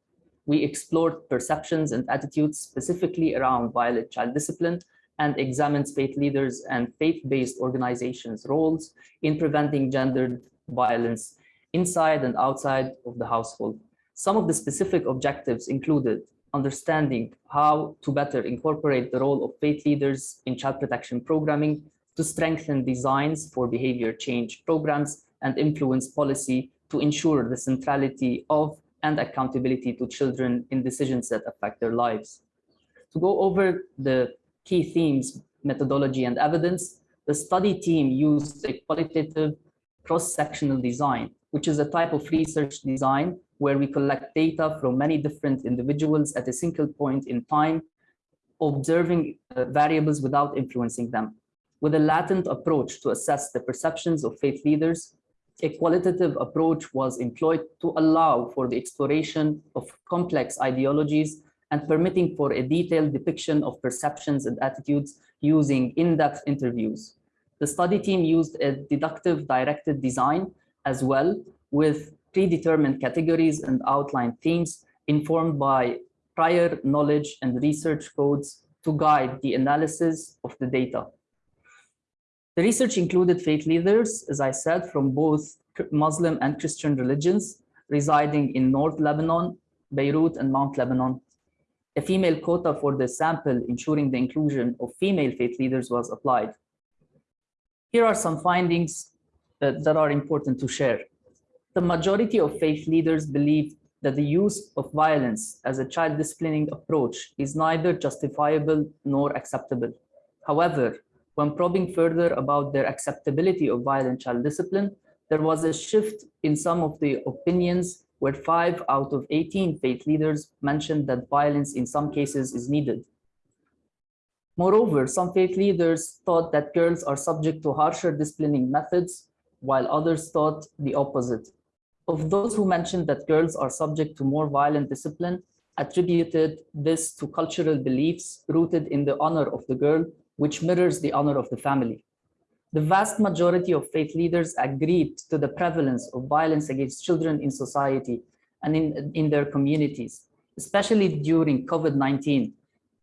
[SPEAKER 6] We explored perceptions and attitudes specifically around violent child discipline and examined faith leaders and faith-based organizations' roles in preventing gendered violence inside and outside of the household. Some of the specific objectives included understanding how to better incorporate the role of faith leaders in child protection programming to strengthen designs for behavior change programs and influence policy to ensure the centrality of and accountability to children in decisions that affect their lives. To go over the key themes, methodology, and evidence, the study team used a qualitative cross-sectional design, which is a type of research design where we collect data from many different individuals at a single point in time, observing uh, variables without influencing them. With a latent approach to assess the perceptions of faith leaders, a qualitative approach was employed to allow for the exploration of complex ideologies and permitting for a detailed depiction of perceptions and attitudes using in-depth interviews. The study team used a deductive directed design as well with predetermined categories and outlined themes informed by prior knowledge and research codes to guide the analysis of the data. The research included faith leaders, as I said, from both Muslim and Christian religions residing in North Lebanon, Beirut, and Mount Lebanon. A female quota for the sample, ensuring the inclusion of female faith leaders was applied. Here are some findings that, that are important to share. The majority of faith leaders believe that the use of violence as a child disciplining approach is neither justifiable nor acceptable. However, when probing further about their acceptability of violent child discipline, there was a shift in some of the opinions where five out of 18 faith leaders mentioned that violence in some cases is needed. Moreover, some faith leaders thought that girls are subject to harsher disciplining methods, while others thought the opposite. Of those who mentioned that girls are subject to more violent discipline, attributed this to cultural beliefs rooted in the honor of the girl, which mirrors the honor of the family. The vast majority of faith leaders agreed to the prevalence of violence against children in society and in, in their communities, especially during COVID-19,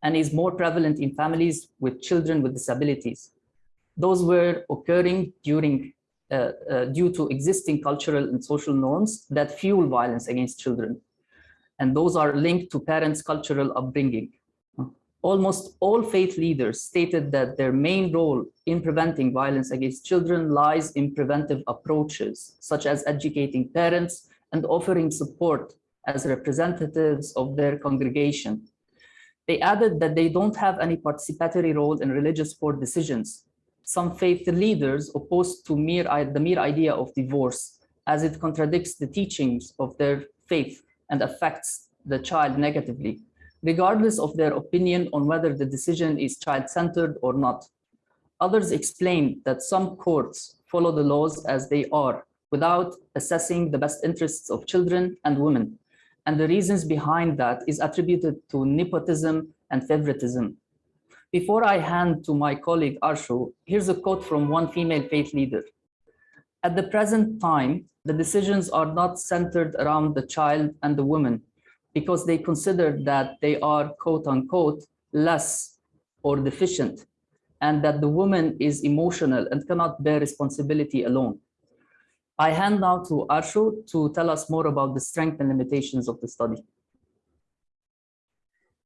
[SPEAKER 6] and is more prevalent in families with children with disabilities. Those were occurring during uh, uh, due to existing cultural and social norms that fuel violence against children. And those are linked to parents' cultural upbringing almost all faith leaders stated that their main role in preventing violence against children lies in preventive approaches, such as educating parents and offering support as representatives of their congregation. They added that they don't have any participatory role in religious court decisions. Some faith leaders opposed to mere, the mere idea of divorce, as it contradicts the teachings of their faith and affects the child negatively regardless of their opinion on whether the decision is child-centered or not. Others explained that some courts follow the laws as they are without assessing the best interests of children and women. And the reasons behind that is attributed to nepotism and favoritism. Before I hand to my colleague Arsho, here's a quote from one female faith leader. At the present time, the decisions are not centered around the child and the woman, because they consider that they are quote unquote less or deficient and that the woman is emotional and cannot bear responsibility alone. I hand now to Arsho to tell us more about the strength and limitations of the study.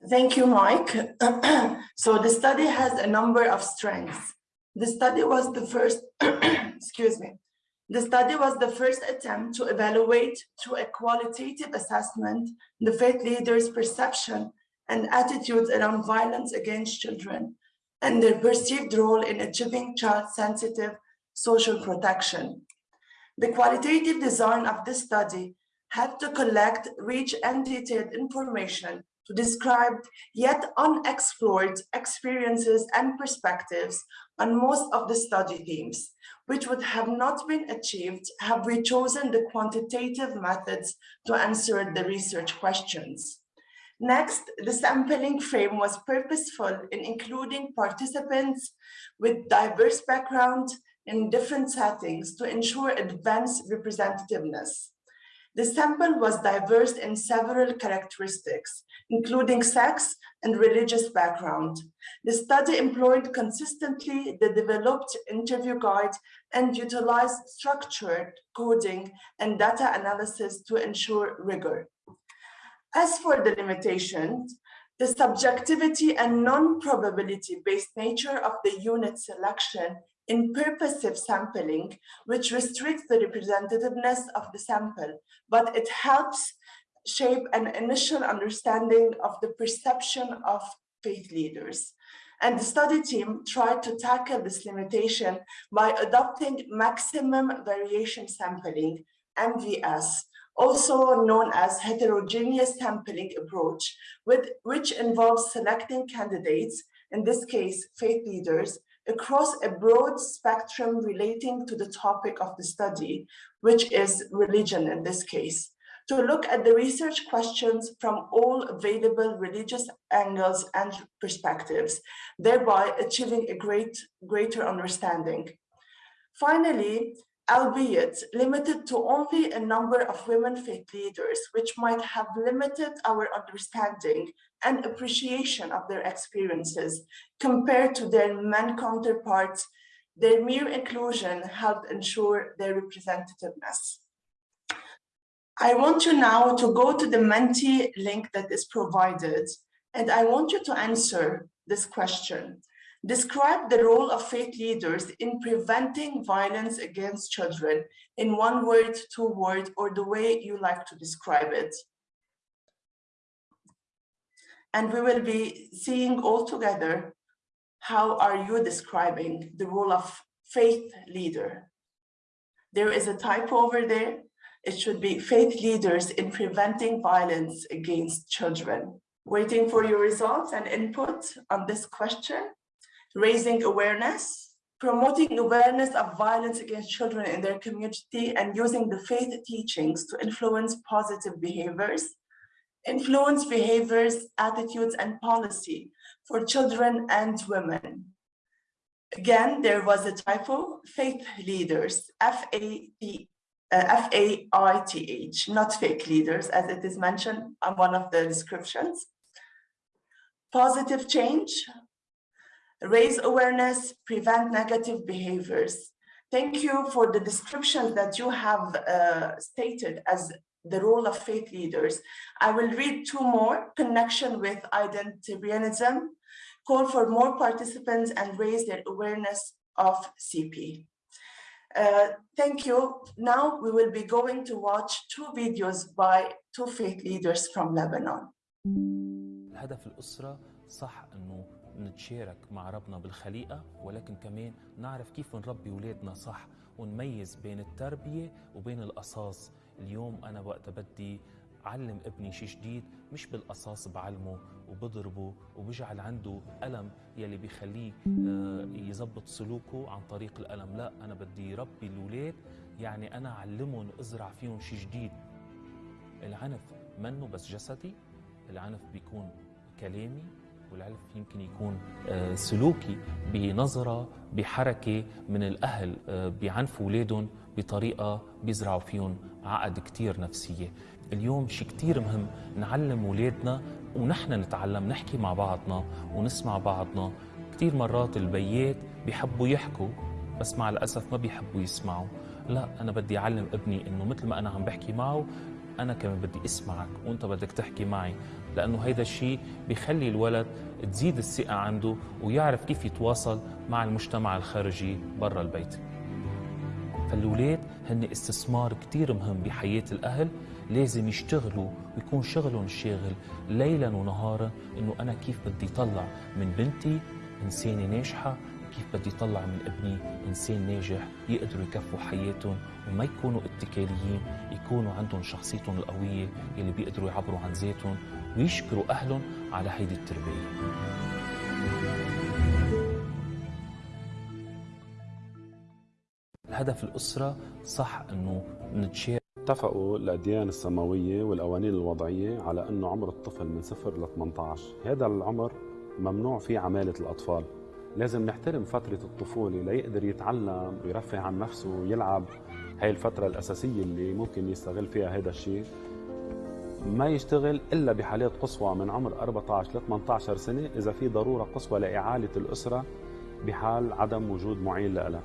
[SPEAKER 7] Thank you, Mike. (clears throat) so the study has a number of strengths. The study was the first, (clears throat) excuse me, the study was the first attempt to evaluate through a qualitative assessment the faith leaders' perception and attitudes around violence against children and their perceived role in achieving child-sensitive social protection. The qualitative design of this study had to collect rich and detailed information to describe yet unexplored experiences and perspectives on most of the study themes, which would have not been achieved have we chosen the quantitative methods to answer the research questions. Next, the sampling frame was purposeful in including participants with diverse background in different settings to ensure advanced representativeness. The sample was diverse in several characteristics, including sex and religious background. The study employed consistently the developed interview guide and utilized structured coding and data analysis to ensure rigor. As for the limitations, the subjectivity and non-probability based nature of the unit selection in purposive sampling, which restricts the representativeness of the sample, but it helps shape an initial understanding of the perception of faith leaders. And the study team tried to tackle this limitation by adopting maximum variation sampling, MVS, also known as heterogeneous sampling approach, with, which involves selecting candidates, in this case, faith leaders, across a broad spectrum relating to the topic of the study, which is religion in this case, to look at the research questions from all available religious angles and perspectives, thereby achieving a great, greater understanding. Finally, albeit limited to only a number of women faith leaders, which might have limited our understanding and appreciation of their experiences compared to their men counterparts, their mere inclusion helped ensure their representativeness. I want you now to go to the Menti link that is provided, and I want you to answer this question. Describe the role of faith leaders in preventing violence against children in one word, two words, or the way you like to describe it. And we will be seeing all together how are you describing the role of faith leader. There is a typo over there. It should be faith leaders in preventing violence against children. Waiting for your results and input on this question raising awareness, promoting awareness of violence against children in their community and using the faith teachings to influence positive behaviors, influence behaviors, attitudes, and policy for children and women. Again, there was a typo, faith leaders, F-A-T, uh, F-A-I-T-H, not fake leaders, as it is mentioned on one of the descriptions. Positive change, raise awareness, prevent negative behaviors. Thank you for the description that you have uh, stated as the role of faith leaders. I will read two more, connection with identitarianism, call for more participants and raise their awareness of CP. Uh, thank you. Now we will be going to watch two videos by two faith leaders from Lebanon.
[SPEAKER 8] هدف الأسرة صح أنه نتشارك مع ربنا بالخليقة ولكن كمان نعرف كيف نربي ولادنا صح ونميز بين التربية وبين القصاص. اليوم أنا وقت بدي علم ابني شيء جديد مش بالقصاص بعلمه وبضربه وبجعل عنده ألم يلي بيخليه يزبط سلوكه عن طريق الألم. لا أنا بدي ربي الولاد يعني أنا أعلمهم أزرع فيهم شيء جديد. العنف منه بس جسدي العنف بيكون كلامي والعنف يمكن يكون سلوكي بنظرة بحركة من الأهل بيعنفوا أولادهم بطريقة بيزرعوا فيهم عقد كتير نفسية. اليوم شيء كتير مهم نعلم أولادنا ونحن نتعلم نحكي مع بعضنا ونسمع بعضنا. كتير مرات البيات بيحبوا يحكوا بس مع الأسف ما بيحبوا يسمعوا. لا أنا بدي أعلم ابني إنه مثل ما أنا عم بحكي معه أنا كمان بدي أسمعك وأنت بدك تحكي معي. لأنه هيدا الشيء بيخلي الولد تزيد الثقة عنده ويعرف كيف يتواصل مع المجتمع الخارجي برا البيت. فالولاد هن استثمار كتير مهم بحياة الأهل لازم يشتغلوا ويكون شغلهم الشاغل ليلا ونهارا إنه أنا كيف بدي طلع من بنتي إنسانة ناجحة كيف بدي طلع من ابني إنسان ناجح يقدروا يكفوا حياتهم وما يكونوا اتكاليين يكونوا عندهم شخصيتهم القوية اللي بيقدروا يعبروا عن ذاتهم ويشكروا اهلهم على هيدي التربية. الهدف الأسرة صح أنه نتشارك
[SPEAKER 9] اتفقوا الأديان السماوية والقوانين الوضعية على أنه عمر الطفل من 0 ل 18 هذا العمر ممنوع فيه عمالة الأطفال. لازم نحترم فترة الطفولة ليقدر يتعلم ويرفه عن نفسه ويلعب. هاي الفترة الأساسية اللي ممكن يستغل فيها هذا الشيء. ما يشتغل إلا بحالات قصوى من عمر 14 ل 18 سنة إذا في ضرورة قصوى لإعالة الأسرة بحال عدم وجود معين لها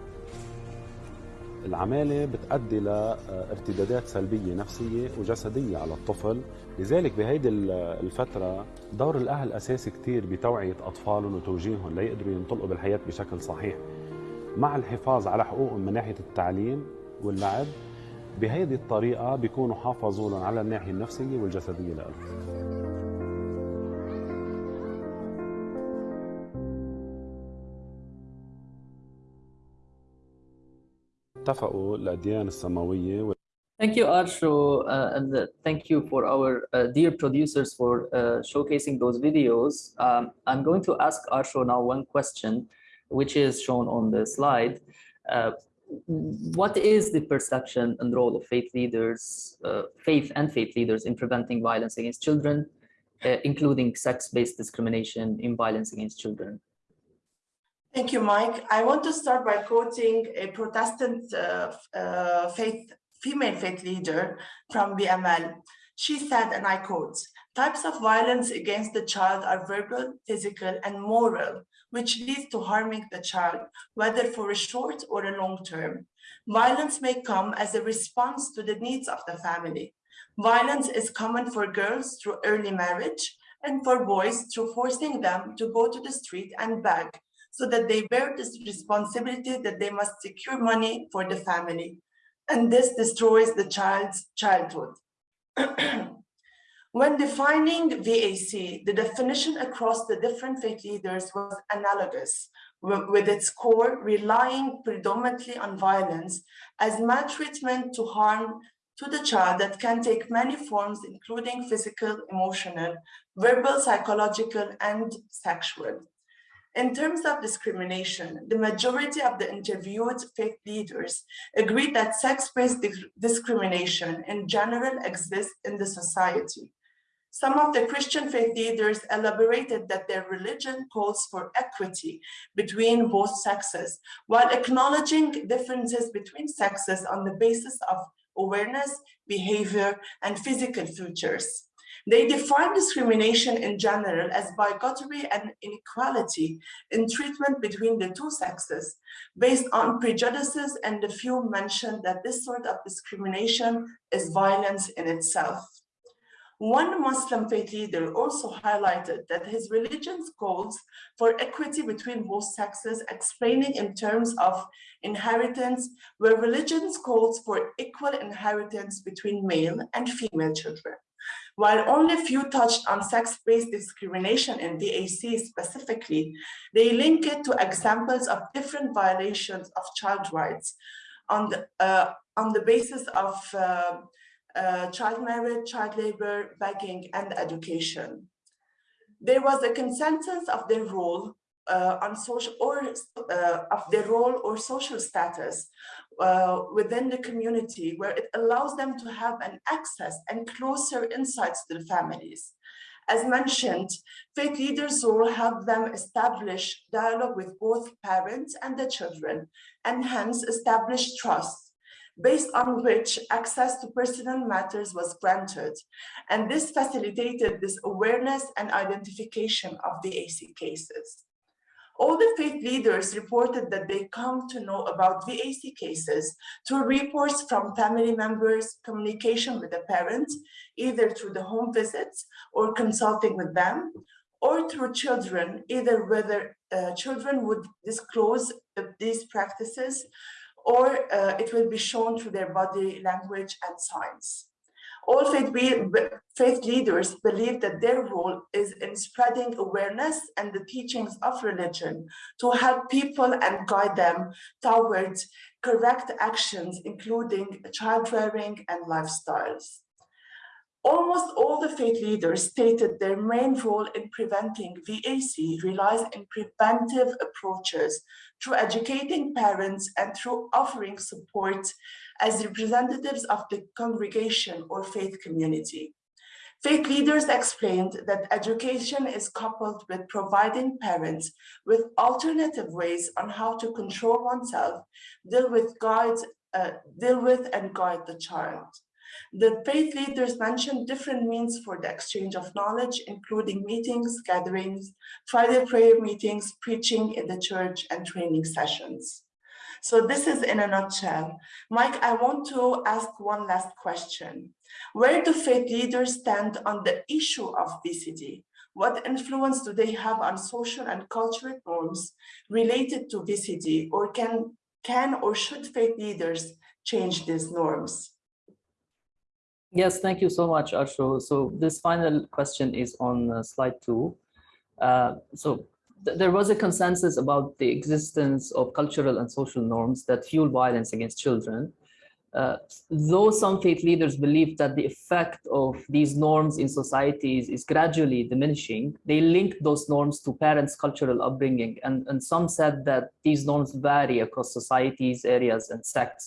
[SPEAKER 9] العمالة بتؤدي لارتدادات سلبية نفسية وجسدية على الطفل. لذلك بهيدي الفترة دور الأهل أساسي كتير بتوعية أطفالهم وتوجيههم ليقدروا ينطلقوا بالحياة بشكل صحيح. مع الحفاظ على حقوقهم من ناحية التعليم واللعب بهيدي الطريقة بيكونوا حافظوا لهم على الناحية النفسية والجسدية لهم اتفقوا الأديان السماوية
[SPEAKER 6] Thank you, Arsho, uh, and uh, thank you for our uh, dear producers for uh, showcasing those videos. Um, I'm going to ask Arsho now one question, which is shown on the slide. Uh, what is the perception and role of faith leaders, uh, faith and faith leaders in preventing violence against children, including sex-based discrimination in violence against children?
[SPEAKER 7] Thank you, Mike. I want to start by quoting a Protestant uh, uh, faith, female faith leader from BML. She said, and I quote, types of violence against the child are verbal, physical, and moral, which leads to harming the child, whether for a short or a long term. Violence may come as a response to the needs of the family. Violence is common for girls through early marriage and for boys through forcing them to go to the street and beg so that they bear this responsibility that they must secure money for the family. And this destroys the child's childhood. (clears throat) when defining VAC, the definition across the different faith leaders was analogous, with its core relying predominantly on violence as maltreatment to harm to the child that can take many forms, including physical, emotional, verbal, psychological, and sexual. In terms of discrimination, the majority of the interviewed faith leaders agreed that sex-based discrimination in general exists in the society. Some of the Christian faith leaders elaborated that their religion calls for equity between both sexes, while acknowledging differences between sexes on the basis of awareness, behavior, and physical features. They define discrimination in general as bigotry and inequality in treatment between the two sexes based on prejudices and the few mentioned that this sort of discrimination is violence in itself. One Muslim faith leader also highlighted that his religion's calls for equity between both sexes, explaining in terms of inheritance, where religion's calls for equal inheritance between male and female children. While only few touched on sex-based discrimination in VAC specifically, they link it to examples of different violations of child rights on the, uh, on the basis of uh, uh, child marriage, child labor, begging, and education. There was a consensus of their role uh, on social or uh, of their role or social status uh, within the community where it allows them to have an access and closer insights to the families. As mentioned, faith leaders will help them establish dialogue with both parents and the children, and hence establish trust, based on which access to personal matters was granted. And this facilitated this awareness and identification of the AC cases. All the faith leaders reported that they come to know about VAC cases through reports from family members, communication with the parents, either through the home visits or consulting with them, or through children, either whether uh, children would disclose these practices or uh, it will be shown through their body language and signs. All faith, faith leaders believe that their role is in spreading awareness and the teachings of religion to help people and guide them towards correct actions, including child rearing and lifestyles. Almost all the faith leaders stated their main role in preventing VAC relies in preventive approaches through educating parents and through offering support as representatives of the congregation or faith community. Faith leaders explained that education is coupled with providing parents with alternative ways on how to control oneself, deal with, guides, uh, deal with and guide the child. The faith leaders mentioned different means for the exchange of knowledge, including meetings, gatherings, Friday prayer meetings, preaching in the church, and training sessions. So this is in a nutshell. Mike, I want to ask one last question. Where do faith leaders stand on the issue of VCD? What influence do they have on social and cultural norms related to VCD or can, can or should faith leaders change these norms?
[SPEAKER 6] Yes, thank you so much, Arsho. So this final question is on uh, slide two. Uh, so th there was a consensus about the existence of cultural and social norms that fuel violence against children. Uh, though some faith leaders believe that the effect of these norms in societies is gradually diminishing, they link those norms to parents' cultural upbringing, and, and some said that these norms vary across societies, areas, and sects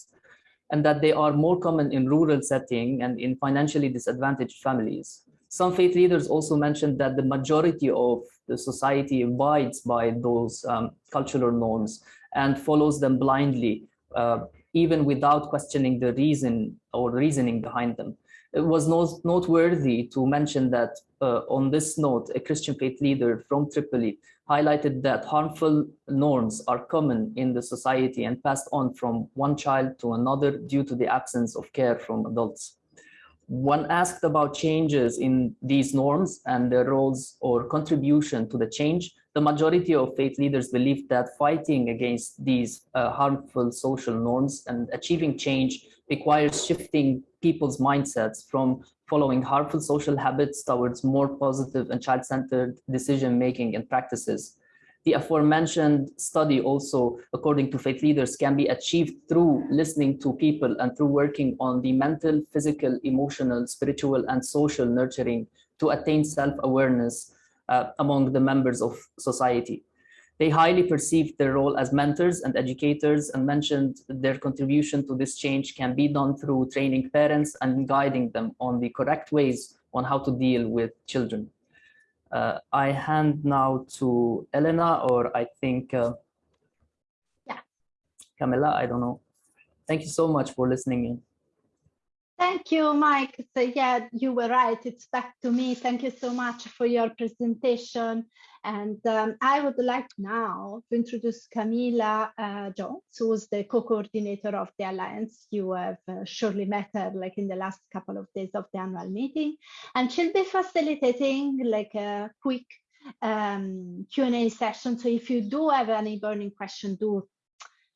[SPEAKER 6] and that they are more common in rural setting and in financially disadvantaged families. Some faith leaders also mentioned that the majority of the society abides by those um, cultural norms and follows them blindly, uh, even without questioning the reason or reasoning behind them. It was noteworthy to mention that uh, on this note, a Christian faith leader from Tripoli highlighted that harmful norms are common in the society and passed on from one child to another due to the absence of care from adults. When asked about changes in these norms and their roles or contribution to the change, the majority of faith leaders believe that fighting against these uh, harmful social norms and achieving change requires shifting people's mindsets from following harmful social habits towards more positive and child-centered decision-making and practices. The aforementioned study also, according to faith leaders, can be achieved through listening to people and through working on the mental, physical, emotional, spiritual, and social nurturing to attain self-awareness uh, among the members of society. They highly perceived their role as mentors and educators and mentioned their contribution to this change can be done through training parents and guiding them on the correct ways on how to deal with children. Uh, I hand now to Elena, or I think, uh,
[SPEAKER 1] yeah,
[SPEAKER 6] Camilla, I don't know. Thank you so much for listening in.
[SPEAKER 1] Thank you, Mike. So yeah, you were right. It's back to me. Thank you so much for your presentation. And um, I would like now to introduce Camila uh, Jones, who's the co-coordinator of the Alliance. You have uh, surely met her like in the last couple of days of the annual meeting. And she'll be facilitating like a quick um, Q&A session. So if you do have any burning question, do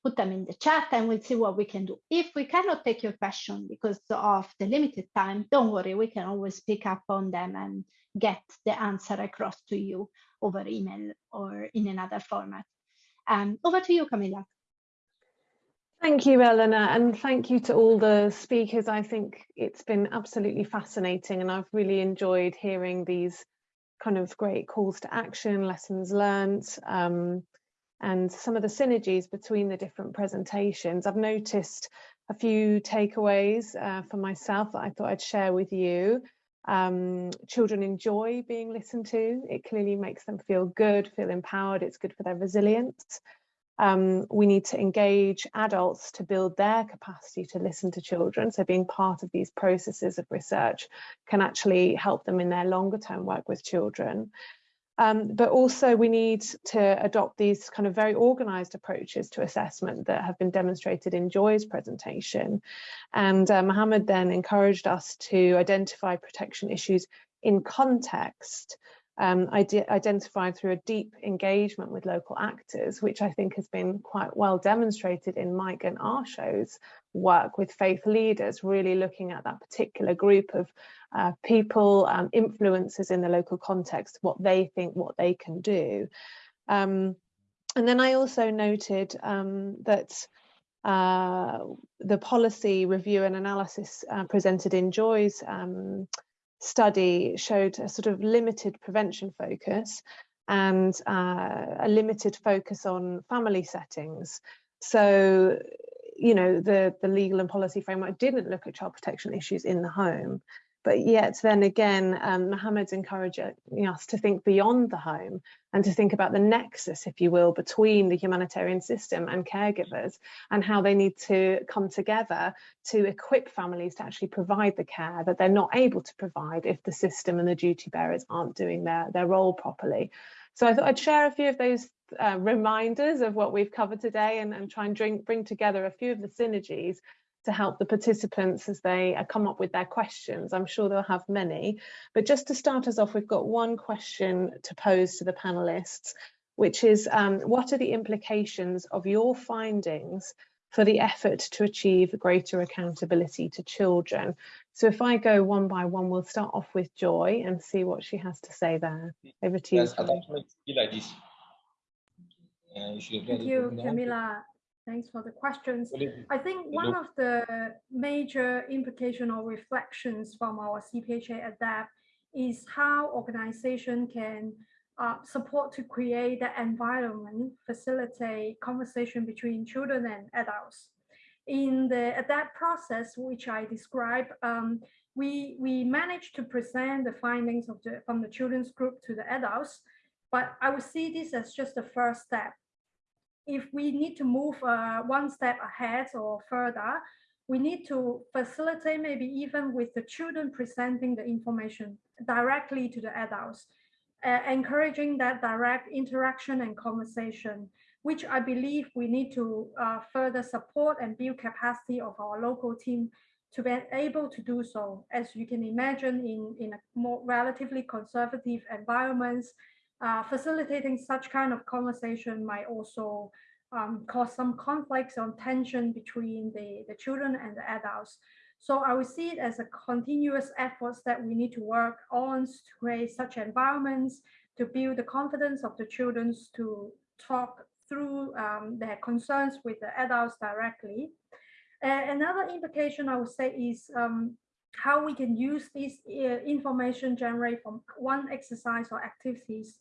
[SPEAKER 1] put them in the chat and we'll see what we can do. If we cannot take your question because of the limited time, don't worry, we can always pick up on them and get the answer across to you over email or in another format. Um, over to you, Camilla.
[SPEAKER 10] Thank you, Eleanor, and thank you to all the speakers. I think it's been absolutely fascinating and I've really enjoyed hearing these kind of great calls to action, lessons learned, um, and some of the synergies between the different presentations. I've noticed a few takeaways uh, for myself that I thought I'd share with you. Um, children enjoy being listened to. It clearly makes them feel good, feel empowered. It's good for their resilience. Um, we need to engage adults to build their capacity to listen to children. So being part of these processes of research can actually help them in their longer term work with children. Um, but also we need to adopt these kind of very organized approaches to assessment that have been demonstrated in Joy's presentation. And uh, Mohammed then encouraged us to identify protection issues in context um, identified through a deep engagement with local actors, which I think has been quite well demonstrated in Mike and Arsho's work with faith leaders, really looking at that particular group of uh, people, um, influencers in the local context, what they think, what they can do. Um, and then I also noted um, that uh, the policy review and analysis uh, presented in Joy's um, study showed a sort of limited prevention focus and uh, a limited focus on family settings. So, you know, the, the legal and policy framework didn't look at child protection issues in the home. But yet then again, um, Mohammed's encouraging us to think beyond the home and to think about the nexus, if you will, between the humanitarian system and caregivers and how they need to come together to equip families to actually provide the care that they're not able to provide if the system and the duty bearers aren't doing their, their role properly. So I thought I'd share a few of those uh, reminders of what we've covered today and, and try and drink, bring together a few of the synergies to help the participants as they uh, come up with their questions. I'm sure they'll have many, but just to start us off, we've got one question to pose to the panelists, which is um, what are the implications of your findings for the effort to achieve greater accountability to children. So if I go one by one, we'll start off with Joy and see what she has to say there. Over to you.
[SPEAKER 11] Yes, attachment be like this. Uh, you
[SPEAKER 3] Thank you, Camilla. Thanks for the questions. I think one of the major implication or reflections from our CPHA ADAPT is how organization can uh, support to create the environment, facilitate conversation between children and adults. In the ADAPT process, which I described, um, we, we managed to present the findings of the, from the children's group to the adults, but I would see this as just the first step. If we need to move uh, one step ahead or further, we need to facilitate maybe even with the children presenting the information directly to the adults, uh, encouraging that direct interaction and conversation, which I believe we need to uh, further support and build capacity of our local team to be able to do so. As you can imagine in, in a more relatively conservative environments, uh, facilitating such kind of conversation might also um, cause some conflicts or tension between the, the children and the adults. So I would see it as a continuous efforts that we need to work on to create such environments, to build the confidence of the children to talk through um, their concerns with the adults directly. another implication I would say is um, how we can use this uh, information generated from one exercise or activities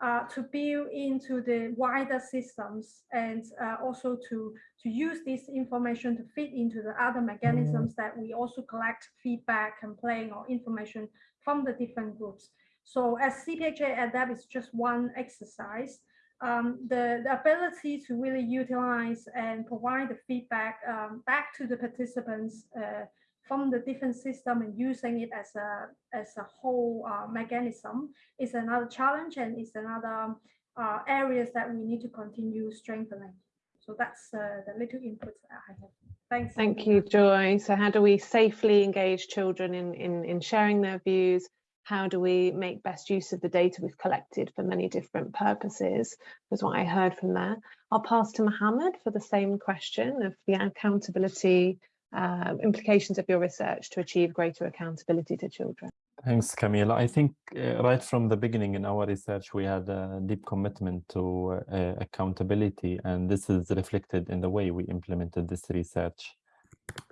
[SPEAKER 3] uh, to build into the wider systems and uh, also to, to use this information to fit into the other mechanisms that we also collect feedback, and complaint or information from the different groups. So as CPHA ADAPT is just one exercise, um, the, the ability to really utilize and provide the feedback um, back to the participants uh, from the different system and using it as a as a whole uh, mechanism is another challenge and is another uh, areas that we need to continue strengthening. So that's uh, the little input I have. Thanks.
[SPEAKER 10] Thank you, Joy. So how do we safely engage children in, in, in sharing their views? How do we make best use of the data we've collected for many different purposes? Was what I heard from there. I'll pass to Mohammed for the same question of the accountability uh, implications of your research to achieve greater accountability to children?
[SPEAKER 5] Thanks, Camila. I think uh, right from the beginning in our research, we had a deep commitment to uh, accountability, and this is reflected in the way we implemented this research.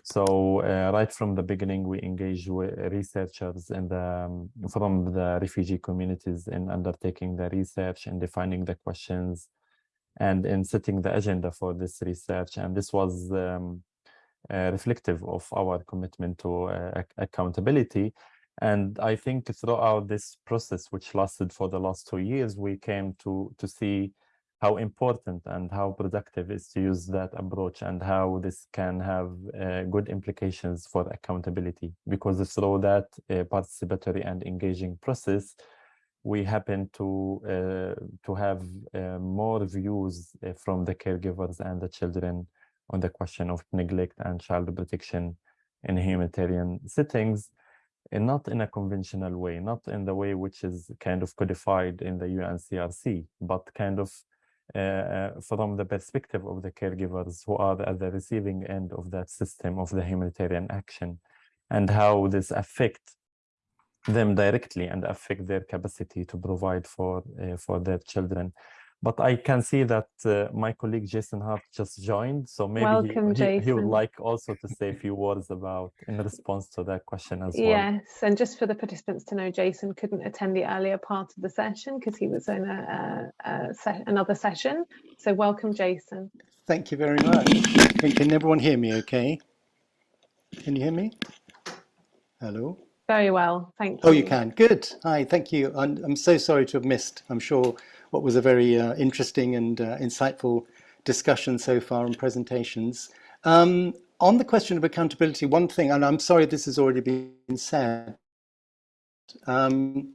[SPEAKER 5] So uh, right from the beginning, we engaged with researchers in the, um, from the refugee communities in undertaking the research and defining the questions and in setting the agenda for this research. And this was um, reflective of our commitment to uh, accountability. And I think throughout this process, which lasted for the last two years, we came to, to see how important and how productive is to use that approach and how this can have uh, good implications for accountability. Because through that uh, participatory and engaging process, we happen to uh, to have uh, more views from the caregivers and the children on the question of neglect and child protection in humanitarian settings, and not in a conventional way, not in the way which is kind of codified in the UNCRC, but kind of uh, uh, from the perspective of the caregivers who are at the receiving end of that system of the humanitarian action and how this affect them directly and affect their capacity to provide for uh, for their children but I can see that uh, my colleague Jason Hart just joined, so maybe
[SPEAKER 10] Welcome,
[SPEAKER 5] he, he, he, would like also to say a few words about in response to that question as well.
[SPEAKER 10] Yes, and just for the participants to know, Jason couldn't attend the earlier part of the session because he was in a, a, a se another session. So welcome, Jason.
[SPEAKER 12] Thank you very much. Can, can everyone hear me okay? Can you hear me? Hello?
[SPEAKER 10] Very well, thank you.
[SPEAKER 12] Oh, you can. Good. Hi, thank you. I'm, I'm so sorry to have missed. I'm sure what was a very uh, interesting and uh, insightful discussion so far and presentations. Um, on the question of accountability, one thing, and I'm sorry this has already been said, um,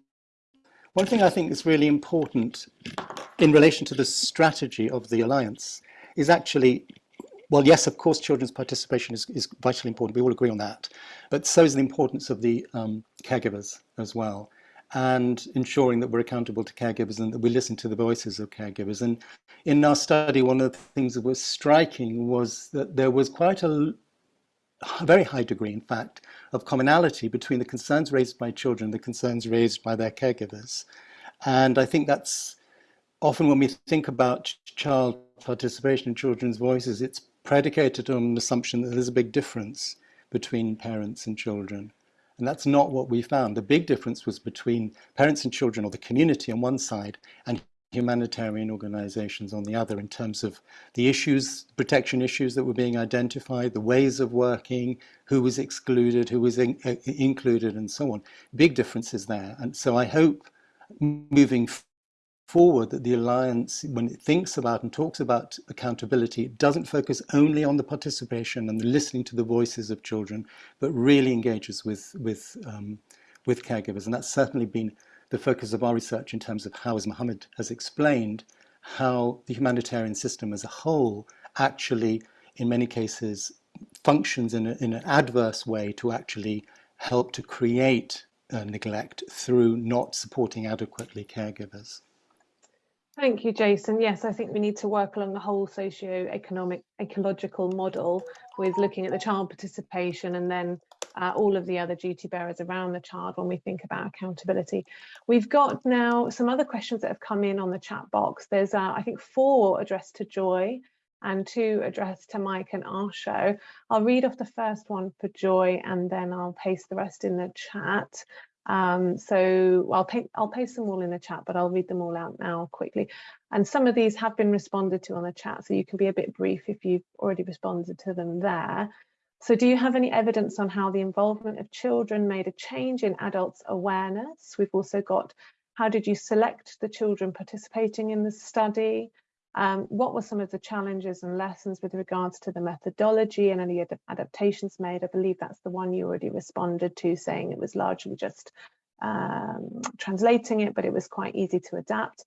[SPEAKER 12] one thing I think is really important in relation to the strategy of the Alliance is actually, well, yes, of course, children's participation is, is vitally important. We all agree on that. But so is the importance of the um, caregivers as well. and ensuring that we're accountable to caregivers and that we listen to the voices of caregivers. And in our study, one of the things that was striking was that there was quite a, a very high degree, in fact, of commonality between the concerns raised by children and the concerns raised by their caregivers. And I think that's often when we think about child participation in children's voices, it's predicated on an assumption that there's a big difference between parents and children. And that's not what we found. The big difference was between parents and children or the community on one side and humanitarian organizations on the other in terms of the issues, protection issues that were being identified, the ways of working, who was excluded, who was in, uh, included and so on. Big differences there. And so I hope moving forward that the Alliance, when it thinks about and talks about accountability, it doesn't focus only on the participation and the listening to the voices of children, but really engages with, with, um, with caregivers. And that's certainly been the focus of our research in terms of how, as Mohammed has explained, how the humanitarian system as a whole actually, in many cases, functions in, a, in an adverse way to actually help to create uh, neglect through not supporting adequately caregivers.
[SPEAKER 10] Thank you, Jason. Yes, I think we need to work along the whole socio-economic ecological model with looking at the child participation and then uh, all of the other duty bearers around the child when we think about accountability. We've got now some other questions that have come in on the chat box. There's, uh, I think, four addressed to Joy and two addressed to Mike and Arsho. I'll read off the first one for Joy and then I'll paste the rest in the chat. Um, so I'll, pay, I'll paste them all in the chat, but I'll read them all out now quickly. And some of these have been responded to on the chat, so you can be a bit brief if you've already responded to them there. So do you have any evidence on how the involvement of children made a change in adults' awareness? We've also got, how did you select the children participating in the study? Um, what were some of the challenges and lessons with regards to the methodology and any ad adaptations made? I believe that's the one you already responded to, saying it was largely just um, translating it, but it was quite easy to adapt.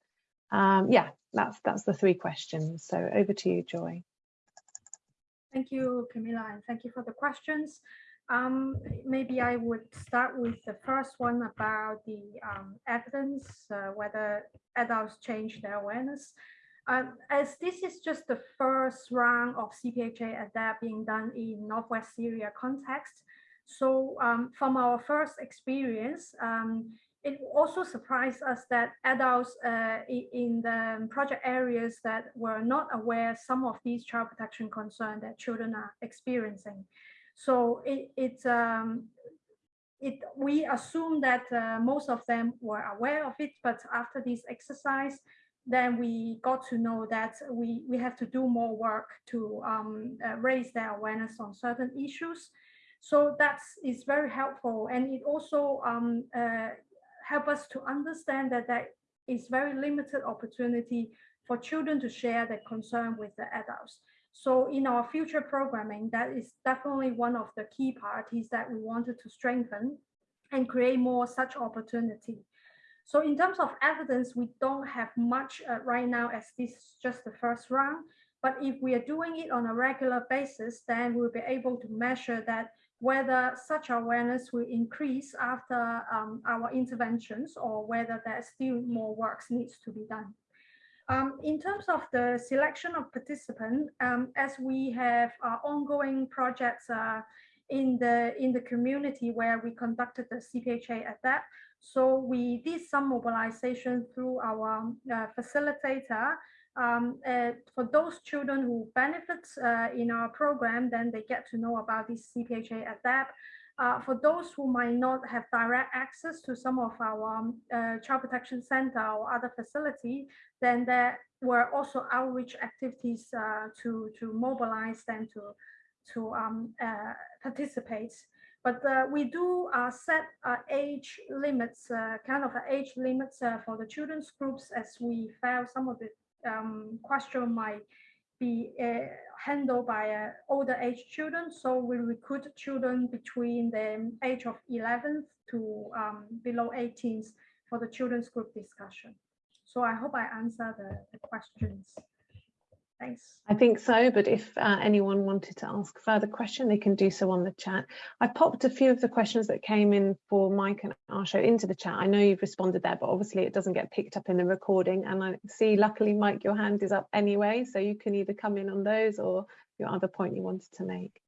[SPEAKER 10] Um, yeah, that's that's the three questions. So over to you, Joy.
[SPEAKER 3] Thank you, Camilla, and thank you for the questions. Um, maybe I would start with the first one about the um, evidence, uh, whether adults change their awareness. Um, as this is just the first round of CPHA adapt being done in Northwest Syria context, so um, from our first experience, um, it also surprised us that adults uh, in the project areas that were not aware some of these child protection concerns that children are experiencing. So it, it, um, it we assume that uh, most of them were aware of it, but after this exercise, then we got to know that we, we have to do more work to um, uh, raise their awareness on certain issues. So that is very helpful. And it also um, uh, help us to understand that there is very limited opportunity for children to share their concern with the adults. So in our future programming, that is definitely one of the key parties that we wanted to strengthen and create more such opportunity. So in terms of evidence, we don't have much uh, right now as this is just the first round. But if we are doing it on a regular basis, then we'll be able to measure that whether such awareness will increase after um, our interventions or whether there's still more work needs to be done. Um, in terms of the selection of participants, um, as we have uh, ongoing projects uh, in the in the community where we conducted the CPHA adapt, so we did some mobilization through our uh, facilitator. Um, uh, for those children who benefit uh, in our program, then they get to know about this CPHA ADAPT. Uh, for those who might not have direct access to some of our um, uh, child protection center or other facility, then there were also outreach activities uh, to, to mobilize them to, to um, participate. But uh, we do uh, set uh, age limits, uh, kind of age limits uh, for the children's groups as we felt some of the um, question might be uh, handled by older age children. So we recruit children between the age of 11 to um, below 18 for the children's group discussion. So I hope I answer the, the questions. Thanks.
[SPEAKER 10] I think so, but if uh, anyone wanted to ask further question, they can do so on the chat. I popped a few of the questions that came in for Mike and Arsho into the chat. I know you've responded there, but obviously it doesn't get picked up in the recording. And I see, luckily, Mike, your hand is up anyway, so you can either come in on those or your other point you wanted to make.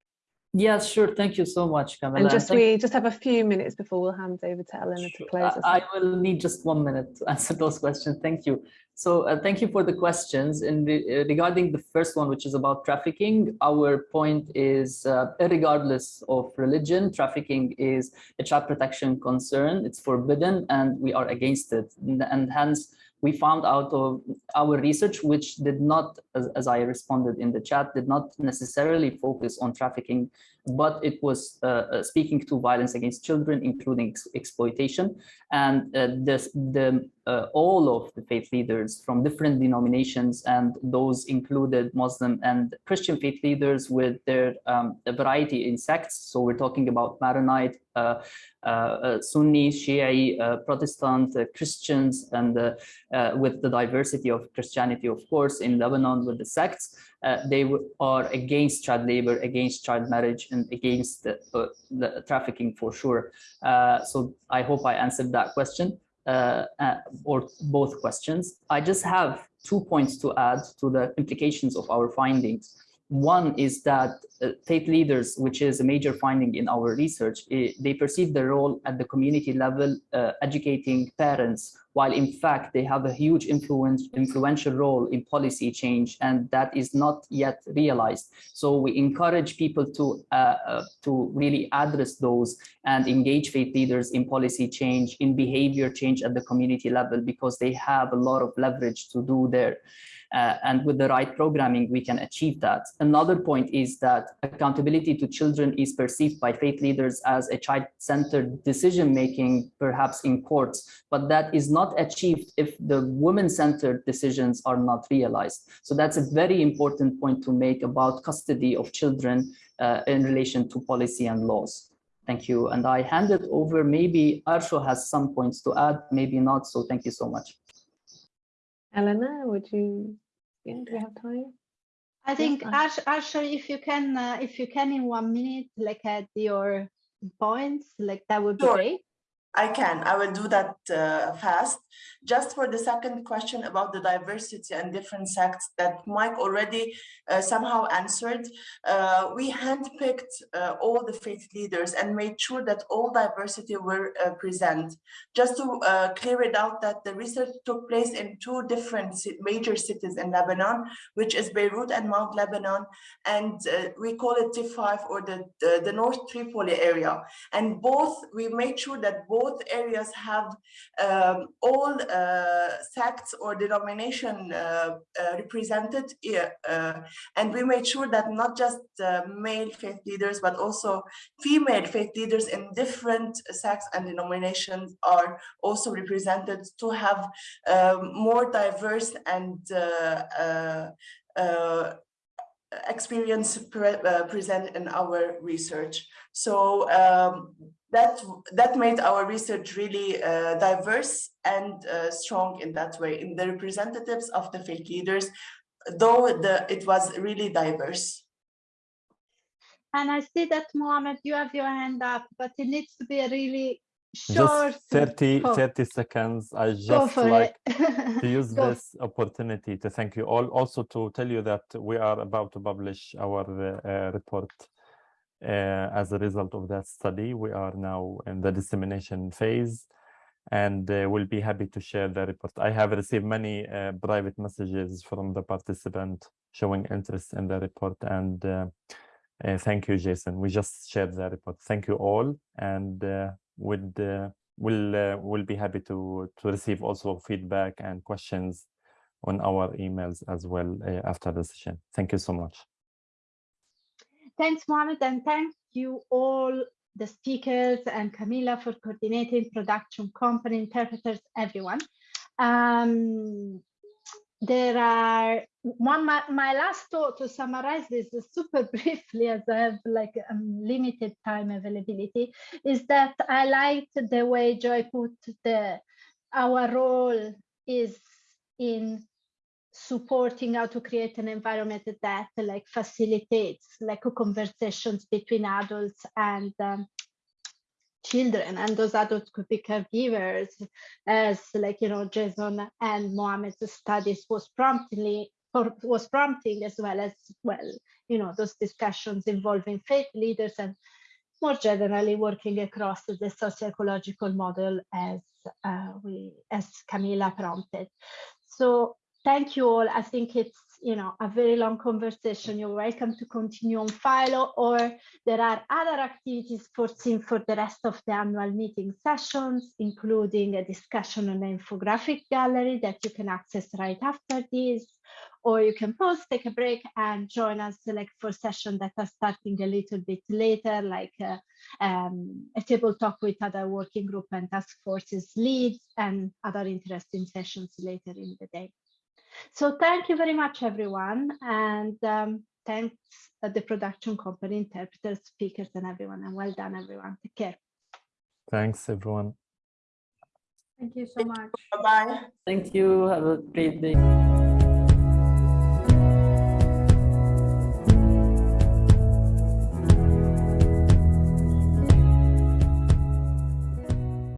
[SPEAKER 6] Yes, sure. Thank you so much, Camilla.
[SPEAKER 10] And just we just have a few minutes before we'll hand over to Eleanor to close us.
[SPEAKER 6] I will need just one minute to (laughs) answer those questions. Thank you. So uh, thank you for the questions. And re regarding the first one, which is about trafficking, our point is, uh, regardless of religion, trafficking is a child protection concern. It's forbidden, and we are against it. And hence, we found out of our research, which did not, as, as, I responded in the chat, did not necessarily focus on trafficking, but it was uh, uh, speaking to violence against children, including ex exploitation. And uh, this, the, uh, all of the faith leaders from different denominations, and those included Muslim and Christian faith leaders with their um, variety in sects. So we're talking about Maronite, uh, uh, Sunni, Shia, Protestant, Christians, and with the diversity of Christianity, of course, in Lebanon with the sects uh, they are against child labor, against child marriage, and against the, uh, the trafficking for sure. Uh, so I hope I answered that question uh, uh, or both questions. I just have two points to add to the implications of our findings. One is that uh, faith leaders, which is a major finding in our research, eh, they perceive their role at the community level, uh, educating parents, while in fact they have a huge influence, influential role in policy change, and that is not yet realized. So we encourage people to, uh, uh to really address those and engage faith leaders in policy change, in behavior change at the community level, because they have a lot of leverage to do there. Uh, and with the right programming, we can achieve that. Another point is that accountability to children is perceived by faith leaders as a child-centered decision-making, perhaps in courts, but that is not achieved if the women-centered decisions are not realized. So that's a very important point to make about custody of children uh, in relation to policy and laws. Thank you. And I hand it over. Maybe Arsho has some points to add, maybe not. So thank you so much.
[SPEAKER 10] Eleanor, would you, yeah, do you have time?
[SPEAKER 1] I think Ash, actually, if you can, uh, if you can in one minute, like add your points, like that would be sure. great.
[SPEAKER 7] I can. I will do that uh, fast. Just for the second question about the diversity and different sects that Mike already uh, somehow answered, uh, we handpicked uh, all the faith leaders and made sure that all diversity were uh, present. Just to uh, clear it out that the research took place in two different major cities in Lebanon, which is Beirut and Mount Lebanon, and we call it T5 or the, the, the North Tripoli area. And both, we made sure that both both areas have um, all uh, sects or denomination uh, uh, represented and we made sure that not just male faith leaders but also female faith leaders in different sects and denominations are also represented to have um, more diverse and experience pre uh, present in our research. So um, that that made our research really uh, diverse and uh, strong in that way in the representatives of the faith leaders though the it was really diverse.
[SPEAKER 1] And i see that mohammed you have your hand up but it needs to be a really short
[SPEAKER 5] just 30 30 seconds. I just like (laughs) to use this opportunity to thank you all also to tell you that we are about to publish our uh, report as a result of that study. We are now in the dissemination phase and uh, we'll be happy to share the report. I have received many uh, private messages from the participant showing interest in the report and uh, uh thank you, Jason. We just shared the report. Thank you all and uh, we'll, we'll be happy to, to receive also feedback and questions on our emails as well after the session. Thank you so much.
[SPEAKER 1] Thanks, Mohammed, and thank you all the speakers and Camilla for coordinating production company, interpreters, everyone. Um, there are one my, my, last thought to summarize this super (laughs) briefly as i have like um, limited time availability is that i liked the way joy put the our role is in supporting how to create an environment that like facilitates like conversations between adults and um, children and those adults could be caregivers as like you know jason and mohammed's studies was promptly was prompting as well as well you know those discussions involving faith leaders and more generally working across the socio-ecological model as uh, we as camila prompted. So thank you all i think it's you know, a very long conversation, you're welcome to continue on Philo or there are other activities foreseen for the rest of the annual meeting sessions, including a discussion on the infographic gallery that you can access right after this, or you can pause, take a break and join us like for sessions that are starting a little bit later, like uh, um, a table talk with other working group and task forces leads and other interesting sessions later in the day. So thank you very much, everyone. And um, thanks uh, the production company, interpreters, speakers, and everyone. And well done, everyone. Take care.
[SPEAKER 5] Thanks, everyone.
[SPEAKER 3] Thank you so much.
[SPEAKER 7] Bye-bye.
[SPEAKER 6] Thank you. Have a great day.